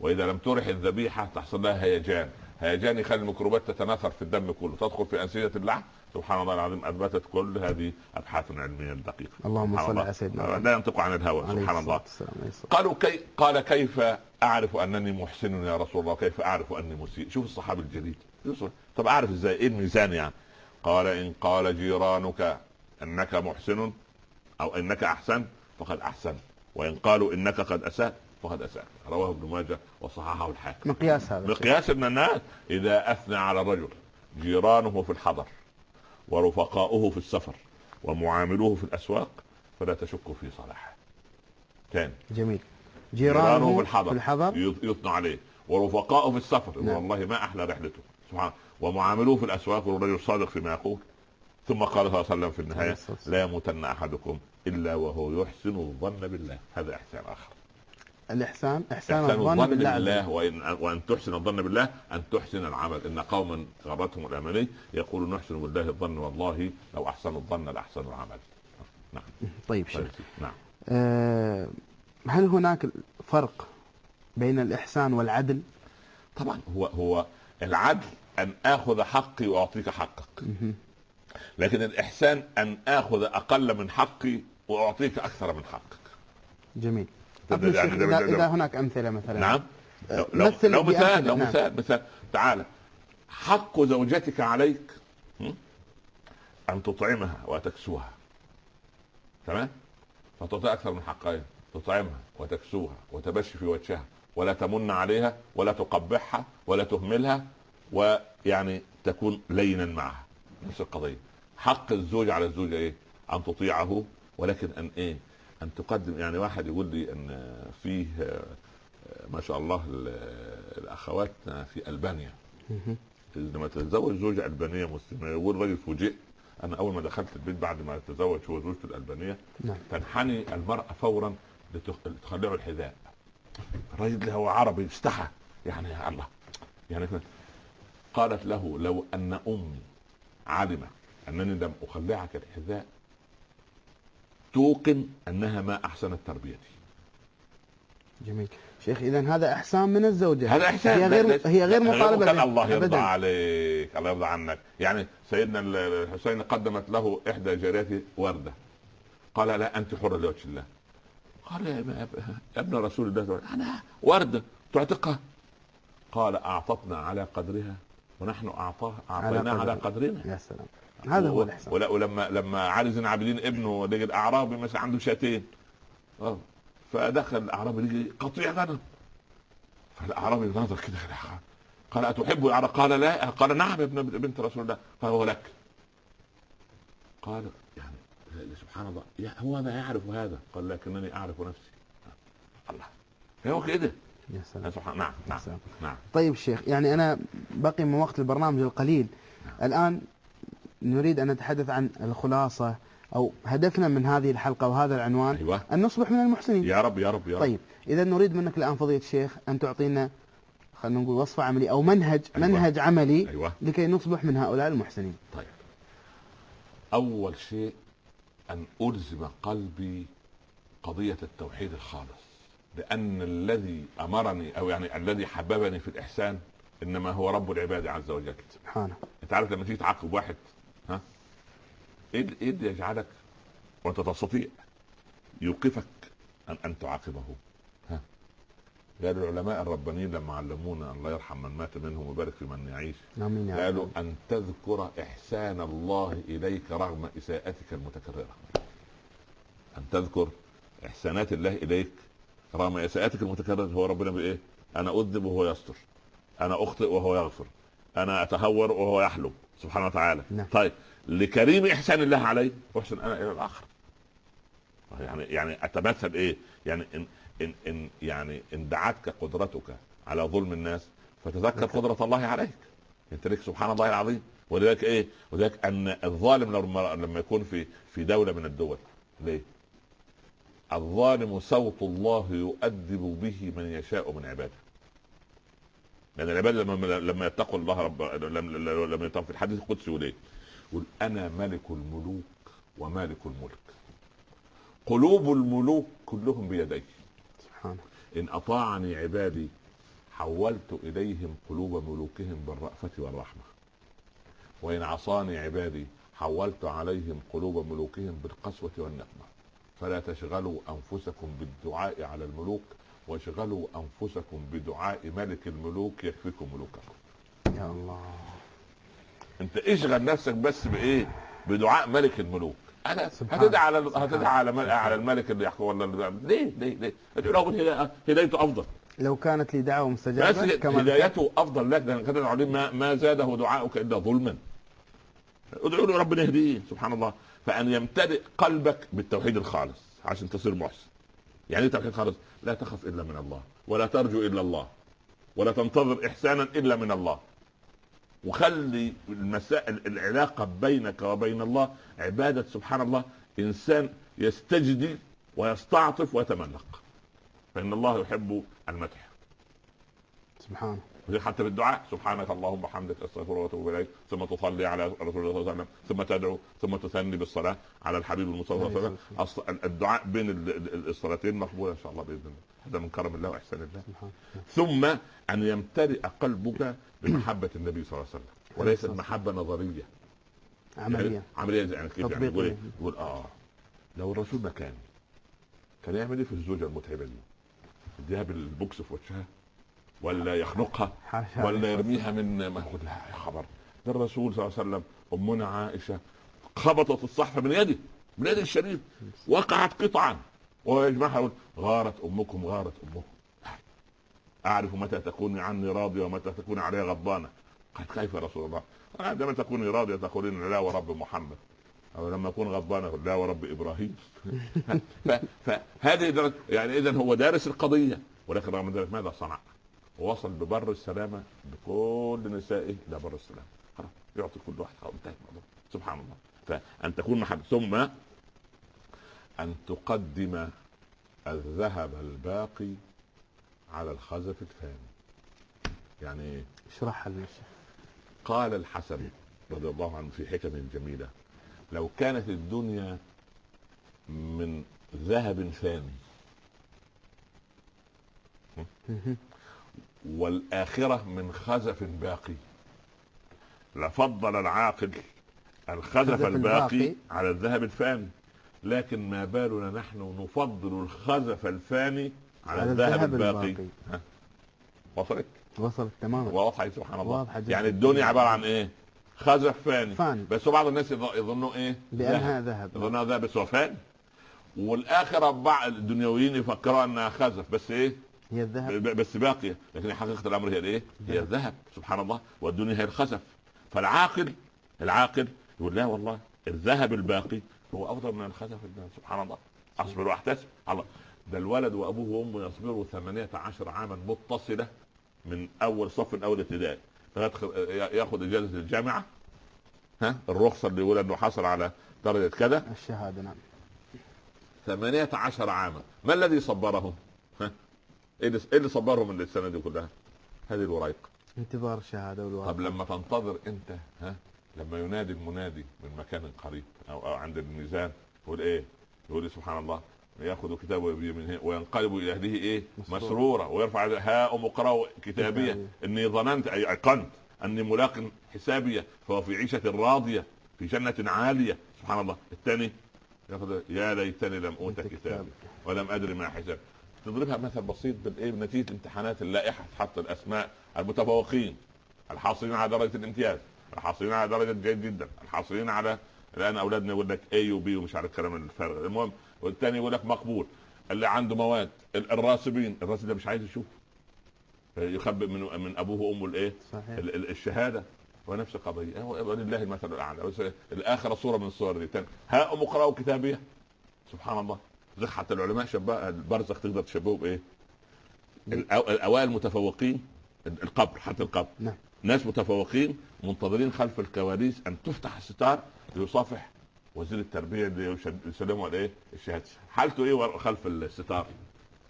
وإذا لم ترح الذبيحة تحصل لها هيجان. هيجان يخلي الميكروبات تتناثر في الدم كله تدخل في أنسجة اللحم سبحان الله العظيم أثبتت كل هذه أبحاث علمية دقيقه اللهم صل. على سيدنا لا ينطق عن الهوى سبحان الله. قالوا كي قال كيف أعرف أنني محسن يا رسول الله؟ كيف أعرف أني مسيء؟ شوف الصحابي الجليل. طب أعرف إزاي؟ إيه الميزان يعني؟ قال إن قال جيرانك إنك محسن أو إنك احسنت فقد احسنت وإن قالوا إنك قد اسات فقد اسات رواه ابن ماجه وصححه الحاكم. مقياس هذا. مقياس ان الناس. إذا أثنى على الرجل جيرانه في الحضر. ورفقاؤه في السفر ومعاملوه في الأسواق فلا تشك في صلاحه. ثاني جميل. جيرانه جيرانه في الحضر, في الحضر. يث- يثنى عليه. ورفقاؤه في السفر. نعم. والله ما أحلى رحلته. سبحان. ومعاملوه في الأسواق والرجل صادق فيما يقول. ثم قال صلى الله عليه وسلم في والسلام. لا يموتن أحدكم إلا وهو يحسن الظن بالله. هذا إحسان آخر. الإحسان إحسان إحسان الظن بالله بالله. وان وأن تحسن الظن بالله أن تحسن العمل. إن قوما غرتهم الأماني يقول نحسن بالله الظن والله لو أحسنوا الظن لأحسنوا العمل. نعم. طيب شيخ. نعم. أه هل هناك فرق بين الإحسان والعدل؟ طبعا هو هو العدل أن آخذ حقي وأعطيك حقك. لكن الإحسان أن آخذ أقل من حقي وأعطيك أكثر من حقك. جميل. ده- ده- ده- ده- ده- إذا هناك أمثلة مثلا. نعم. أه، لو, لو, مثل لو مثال لو نعم. مثال مثال تعالى حق زوجتك عليك? أن تطعمها وتكسوها. تمام؟ فتعطي أكثر من حقين تطعمها وتكسوها وتبشي في وجهها ولا تمن عليها ولا تقبحها ولا تهملها ويعني تكون لينا معها. نفس القضية. حق الزوج على الزوجة إيه؟ أن تطيعه ولكن أن إيه؟ أن تقدم يعني واحد يقول لي أن فيه ما شاء الله ال- الاخوات في ألبانيا. لما تتزوج زوجة ألبانية مسلمة يقول راجل فوجئت أنا أول ما دخلت البيت بعد ما تزوج هو زوجته الألبانية نعم. تنحني المرأة فورا لتخ- لتخلعه الحذاء. الراجل هو عربي استحى. يعني يا الله. يعني قالت له لو أن أمي علمت أنني لم أخلعك الحذاء توقن أنها ما أحسنت تربيتي. جميل. شيخ إذا هذا إحسان من الزوجة. هذا إحسان. هي غير هي غير مطالبة كان الله يرضى أبداً. عليك الله يرضى عنك. يعني سيدنا ال- الحسين قدمت له إحدى جارياته وردة. قال لا أنت حرة لوجه الله. قال يا ابن- رسول الله. أنا وردة. تعتقها. قال أعطتنا على قدرها ونحن أعطاه أعطيناها على قدر. قدرنا. يا سلام. هذا هو ولا ولما لما علي زين العابدين ابنه لقى الأعرابي مثلا عنده شاتين. آه. فدخل الأعرابي لقي قطيع غنم. فالأعرابي نظر كده قال أتحب العرب قال لا. قال نعم يا ابن بنت رسول الله. قال هو لك. قال يعني سبحان الله. هو ما يعرف هذا؟ قال لكنني أعرف نفسي. الله. هو كده. يا سلام. سبحان نعم نعم. نعم. طيب شيخ يعني أنا بقي من وقت البرنامج القليل. الآن نريد أن نتحدث عن الخلاصة أو هدفنا من هذه الحلقة وهذا العنوان أيوه. أن نصبح من المحسنين. يا رب يا رب يا رب. طيب إذا نريد منك الآن فضيلة الشيخ أن تعطينا خلينا نقول وصفة عملية أو منهج أيوة. منهج عملي أيوه. لكي نصبح من هؤلاء المحسنين. طيب. أول شيء أن ألزم قلبي قضية التوحيد الخالص لأن الذي أمرني أو يعني الذي حببني في الإحسان إنما هو رب العباد عز وجل. سبحانه. أنت عارف لما تيجي تعاقب واحد ها؟ إيه اللي- إيه اللي يجعلك وانت تستطيع يوقفك ان أن تعاقبه. ها؟ قال العلماء الربانيين لما علمونا الله يرحم من مات منهم ويبارك في من يعيش آمين يا قالوا أن تذكر إحسان الله إليك رغم إساءتك المتكررة. أن تذكر إحسانات الله إليك رغم إساءتك المتكررة هو ربنا بإيه؟ أنا أذنب وهو يستر. أنا أخطئ وهو يغفر. أنا أتهور وهو يحلم سبحانه وتعالى. نعم. طيب لكريم إحسان الله علي أحسن أنا إلى الآخر. يعني يعني أتمثل إيه؟ يعني إن إن إن يعني إن دعتك قدرتك على ظلم الناس فتذكر قدرة الله عليك. أنت لك سبحان الله العظيم. ولذلك إيه؟ ولذلك أن الظالم لما لما يكون في في دولة من الدول. ليه؟ الظالم صوت الله يؤدب به من يشاء من عباده. لأن العباد لما لما يتقوا الله رب لما لما يتقوا في الحديث القدسي يقول إيه؟ يقول أنا ملك الملوك ومالك الملك. قلوب الملوك كلهم بيدي. سبحانه إن أطاعني عبادي حولت إليهم قلوب ملوكهم بالرأفة والرحمة. وإن عصاني عبادي حولت عليهم قلوب ملوكهم بالقسوة والنقمة. فلا تشغلوا أنفسكم بالدعاء على الملوك واشغلوا أنفسكم بدعاء ملك الملوك يكفيكم ملوككم. يا الله. أنت اشغل نفسك بس بإيه؟ بدعاء ملك الملوك. أنا هتدعي على هتدعي على. على الملك اللي يحكم ولا ليه؟ ليه؟ ليه؟ له هدايته أفضل. لو كانت لي دعوة بس مستجابة كما هدايته أفضل لك. ده كده عليه ما, ما زاده دعاؤك إلا ظلما. ادعو له ربنا يهديه. سبحان الله. فأن يمتلئ قلبك بالتوحيد الخالص عشان تصير محسن. يعني توحيد خالص لا تخف إلا من الله ولا ترجو إلا الله ولا تنتظر إحسانا إلا من الله. وخلي المسائل العلاقة بينك وبين الله عبادة سبحان الله إنسان يستجدي ويستعطف ويتملق. فإن الله يحب المدح. سبحانه حتى في الدعاء سبحانك اللهم وبحمدك استغفر وأتوب إليك. ثم تصلي على رسول الله صلى الله عليه وسلم. ثم تدعو. ثم تثني بالصلاة على الحبيب المصطفى صلى الله عليه وسلم. الدعاء بين ال- ال- الصلاتين مقبول إن شاء الله بإذن الله. هذا من كرم الله وإحسان الله. ثم أن يمتلئ قلبك بمحبة النبي صلى الله عليه وسلم. وليست محبة نظرية. عمليا يعني عملية زي يعني كيف يعني. يقول إيه؟ يقول آه. لو الرسول مكاني كان يعمل إيه في الزوجة المتعبة دي؟ يديها بالبوكس في وشها. ولا يخنقها ولا يرميها من ما هو لا يا خبر. ده الرسول صلى الله عليه وسلم أمنا عائشة خبطت الصحفه من يده من يد الشريف وقعت قطعا. ويجمعها يقول غارت أمكم غارت أمكم. أعرف متى تكوني عني راضية ومتى تكوني علي غضبانة. قالت كيف يا رسول الله؟ عندما تكوني راضية تقولين لا ورب محمد. أو لما أكون غضبان لا ورب إبراهيم. *laughs* ف- فهذه درجة يعني اذا هو دارس القضية. ولكن رغم ذلك ماذا صنع؟ ووصل ببر السلامة بكل نسائه إلى بر السلامة. خلاص يعطي كل واحد خلاص انتهى الموضوع. سبحان الله. فأن تكون محب ثم أن تقدم الذهب الباقي على الخزف الفاني يعني إيه؟ اشرحها الشيخ قال الحسن رضي الله عنه في حكم جميلة لو كانت الدنيا من ذهب ثاني. مهم. والآخرة من خزف باقي. لفضل العاقل الخزف الباقي. على الذهب الفاني. لكن ما بالنا نحن نفضل الخزف الفاني على, على الذهب الباقي, الباقي. وصلت؟ وصلت تماما. واضحة سبحان الله. يعني الدنيا عبارة عن إيه؟ خزف فاني. فاني. بس بعض الناس يظ- يظنوا إيه؟ بأنها ذهب. ذهب. يظنها ذهب بس هو فاني. والآخرة بعض الدنيويين يفكروا أنها خزف. بس إيه؟ هي الذهب. بس باقيه لكن حقيقة الأمر هي الإيه؟ هي الذهب. سبحان الله. والدنيا هي الخزف. فالعاقل العاقل يقول لا والله الذهب الباقي هو أفضل من الباقي سبحان الله. أصبر وأحتسب. الله. ده الولد وأبوه وأمه يصبروا 18 عاما متصلة من أول صف الأول ابتدائي. يأخذ إجازة الجامعة. ها؟ الرخصة اللي يقول إنه حصل على درجة كذا. الشهادة نعم. 18 عاما. ما الذي صبرهم؟ إيه اللي إيه اللي صبرهم من السنة دي كلها؟ هذه الورايق انتظار الشهادة والورقة طب لما تنتظر أنت ها لما ينادي المنادي من مكان قريب أو, أو عند الميزان يقول إيه؟ يقول سبحان الله يأخذ كتابه بيمينه وينقلب إلى أهله إيه؟ مسرورا. مسرورا ويرفع ها أم اقرأوا كتابية كتابية. إني ظننت أي ايقنت أني ملاق حسابية فهو في عيشة راضية في جنة عالية سبحان الله الثاني يأخذ يا ليتني لم أوت كتابي كتاب. ولم أدري ما حساب نضربها مثل بسيط بالإيه؟ بنتيجة امتحانات اللائحة تحط الأسماء المتفوقين الحاصلين على درجة الامتياز الحاصلين على درجة جيد جدا الحاصلين على الآن أولادنا يقول لك اي وبي ومش عارف الكلام الفارغ المهم والثاني يقول لك مقبول. اللي عنده مواد ال- الراسبين. الراسب ده مش عايز يشوف يخبئ من من أبوه وأمه الإيه؟ صحيح. ال- ال- الشهادة. ونفس القضية. ولله المثل الأعلى. الاخره صوره من الصور دي. تاني. ها أم اقرأوا كتابية؟ سبحان الله. حتى العلماء شبه البرزخ تقدر تشبهه بإيه؟ الأو- الأوائل المتفوقين القبر حتى القبر نعم ناس متفوقين منتظرين خلف الكواليس أن تفتح الستار ليصافح وزير التربية اللي يسلمه الايه؟ الشهادة حالته إيه خلف الستار؟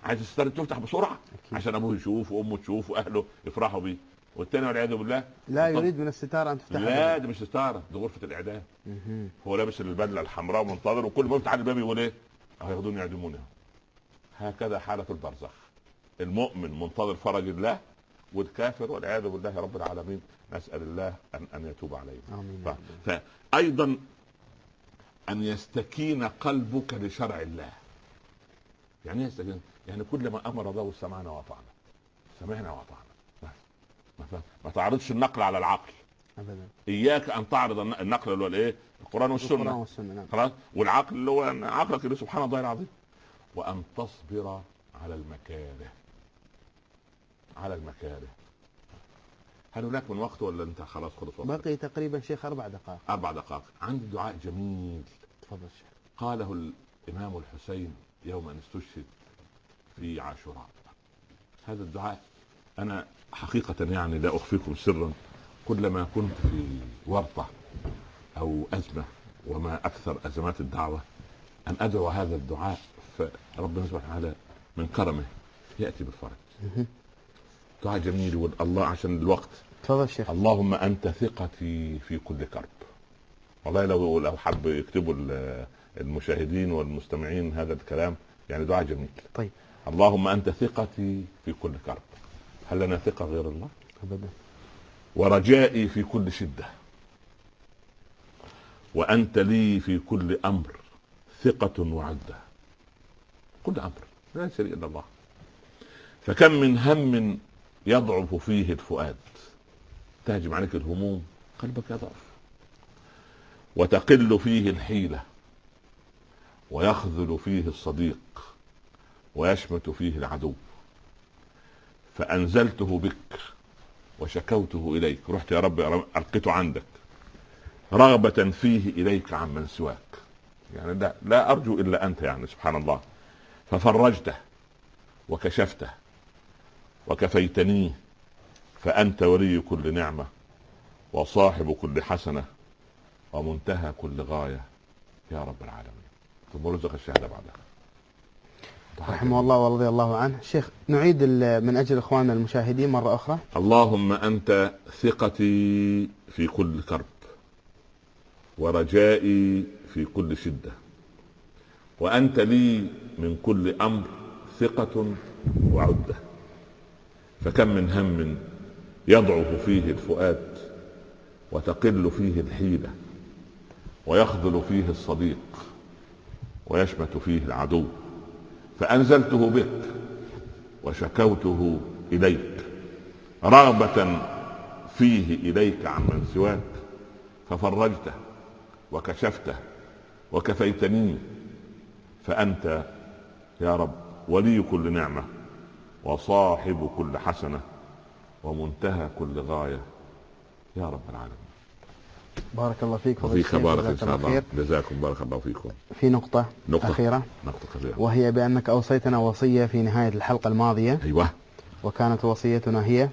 عايز الستار تفتح بسرعة أكيد. عشان أبوه يشوف وأمه تشوف وأهله يفرحوا بيه والثاني والعياذ بالله لا يريد من الستارة أن تفتح لا دي مش ستارة دي غرفة الإعدام. هو لابس البدلة الحمراء ومنتظر وكل ما يفتح الباب يقول إيه؟ هياخدوني يعدموني هكذا حالة البرزخ. المؤمن منتظر فرج الله والكافر والعياذ بالله رب العالمين. نسأل الله ان أن يتوب علينا ف-. فايضا أن يستكين قلبك لشرع الله. يعني إيه يستكين؟ يعني كل ما أمر الله سمعنا وأطعنا. سمعنا وأطعنا. بس. ما, تعرضش النقل على العقل. ابدا. إياك أن تعرض الن- النقل اللي هو الإيه؟ القرآن القرآن والسنة والسنة نعم. خلاص؟ والعقل اللي هو عقلك اللي سبحان الله العظيم. وأن تصبر على المكاره. على المكاره. هل هناك من وقت ولا انت خلاص خلص وقت بقي تقريبا شيخ أربع دقائق. أربع دقائق. عندي دعاء جميل. تفضل شيخ. قاله الإمام الحسين يوم أن استشهد في عاشوراء. هذا الدعاء أنا حقيقة يعني لا أخفيكم سرا كلما كنت في ورطة. أو أزمة وما أكثر أزمات الدعوة. أن أدعو هذا الدعاء فربنا سبحانه وتعالى من كرمه. يأتي بالفرج. دعاء جميل والله عشان الوقت. تفضل شيخ. اللهم أنت ثقتي في كل كرب. والله لو لو حب يكتبوا ال- المشاهدين والمستمعين هذا الكلام يعني دعاء جميل. طيب. اللهم أنت ثقتي في كل كرب. هل لنا ثقة غير الله؟ ابدا. ورجائي في كل شدة. وأنت لي في كل أمر ثقة وعده كل أمر لا شريك إلا الله. فكم من هم يضعف فيه الفؤاد. تهجم عليك الهموم قلبك يضعف. وتقل فيه الحيلة. ويخذل فيه الصديق. ويشمت فيه العدو. فأنزلته بك وشكوته إليك. رحت يا رب القيته عندك. رغبة فيه إليك عمن سواك. يعني لا, لا أرجو إلا أنت يعني سبحان الله ففرجته وكشفته وكفيتنيه فأنت ولي كل نعمة وصاحب كل حسنة ومنتهى كل غاية يا رب العالمين. ثم رزق الشهادة بعدها. رحمه الله ورضي الله عنه. شيخ نعيد من أجل إخواننا المشاهدين مرة أخرى. اللهم أنت ثقتي في كل كرب. ورجائي في كل شدة. وأنت لي من كل أمر ثقة وعدة. فكم من هم يضعف فيه الفؤاد وتقل فيه الحيلة ويخذل فيه الصديق ويشمت فيه العدو. فأنزلته بك وشكوته إليك. رغبة فيه إليك عمن سواك. ففرجته وكشفته وكفيتني فأنت يا رب ولي كل نعمة وصاحب كل حسنة ومنتهى كل غاية يا رب العالمين. بارك الله فيك الشيخ، بارك إن شاء الله. جزاكم بارك الله فيكم. في نقطة نقطة. أخيرة. نقطة كبيره وهي بأنك أوصيتنا وصية في نهاية الحلقة الماضية. أيوه. وكانت وصيتنا هي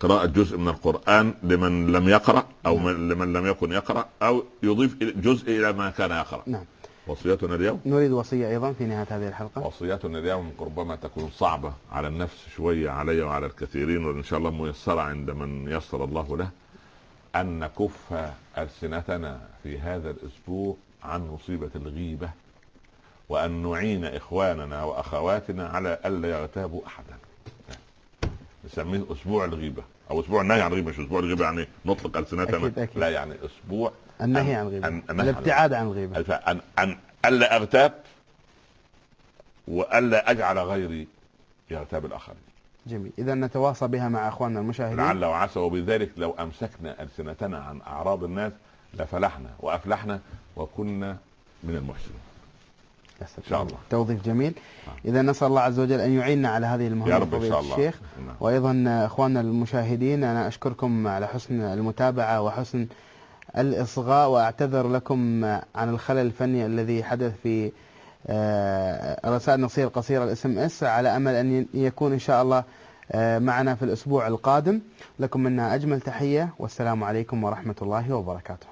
قراءة جزء من القرآن لمن لم يقرأ أو من لمن لم يكن يقرأ أو يضيف جزء إلى ما كان يقرأ. نعم. وصيتنا اليوم؟ نريد وصية أيضا في نهاية هذه الحلقة. وصيتنا اليوم ربما تكون صعبة على النفس شوية علي وعلى الكثيرين وإن شاء الله ميسرة عند من يسر الله له أن نكف ألسنتنا في هذا الأسبوع عن مصيبة الغيبة وأن نعين إخواننا وأخواتنا على ألا يغتابوا أحدا. نسميه أسبوع الغيبة أو أسبوع النهي عن الغيبة مش أسبوع الغيبة يعني نطلق أكيد. لا يعني أسبوع النهي عن الغيبه الابتعاد عن الغيبه أن أن ألا أغتاب وألا أجعل غيري يغتاب الآخرين. جميل. اذا نتواصى بها مع أخواننا المشاهدين. لعل وعسى وبذلك لو أمسكنا ألسنتنا عن أعراض الناس لفلحنا وأفلحنا وكنا من المحسنين. يا سلام. إن شاء الله. توظيف جميل. إذا نسأل الله عز وجل أن يعيننا على هذه المهمة يا رب إن فضيلة شاء الله الشيخ نعم. وأيضا أخواننا المشاهدين أنا أشكركم على حسن المتابعة وحسن الإصغاء وأعتذر لكم عن الخلل الفني الذي حدث في آه، رسائل نصية قصيرة ال SMS على أمل أن يكون إن شاء الله آه، معنا في الأسبوع القادم لكم منا أجمل تحية والسلام عليكم ورحمة الله وبركاته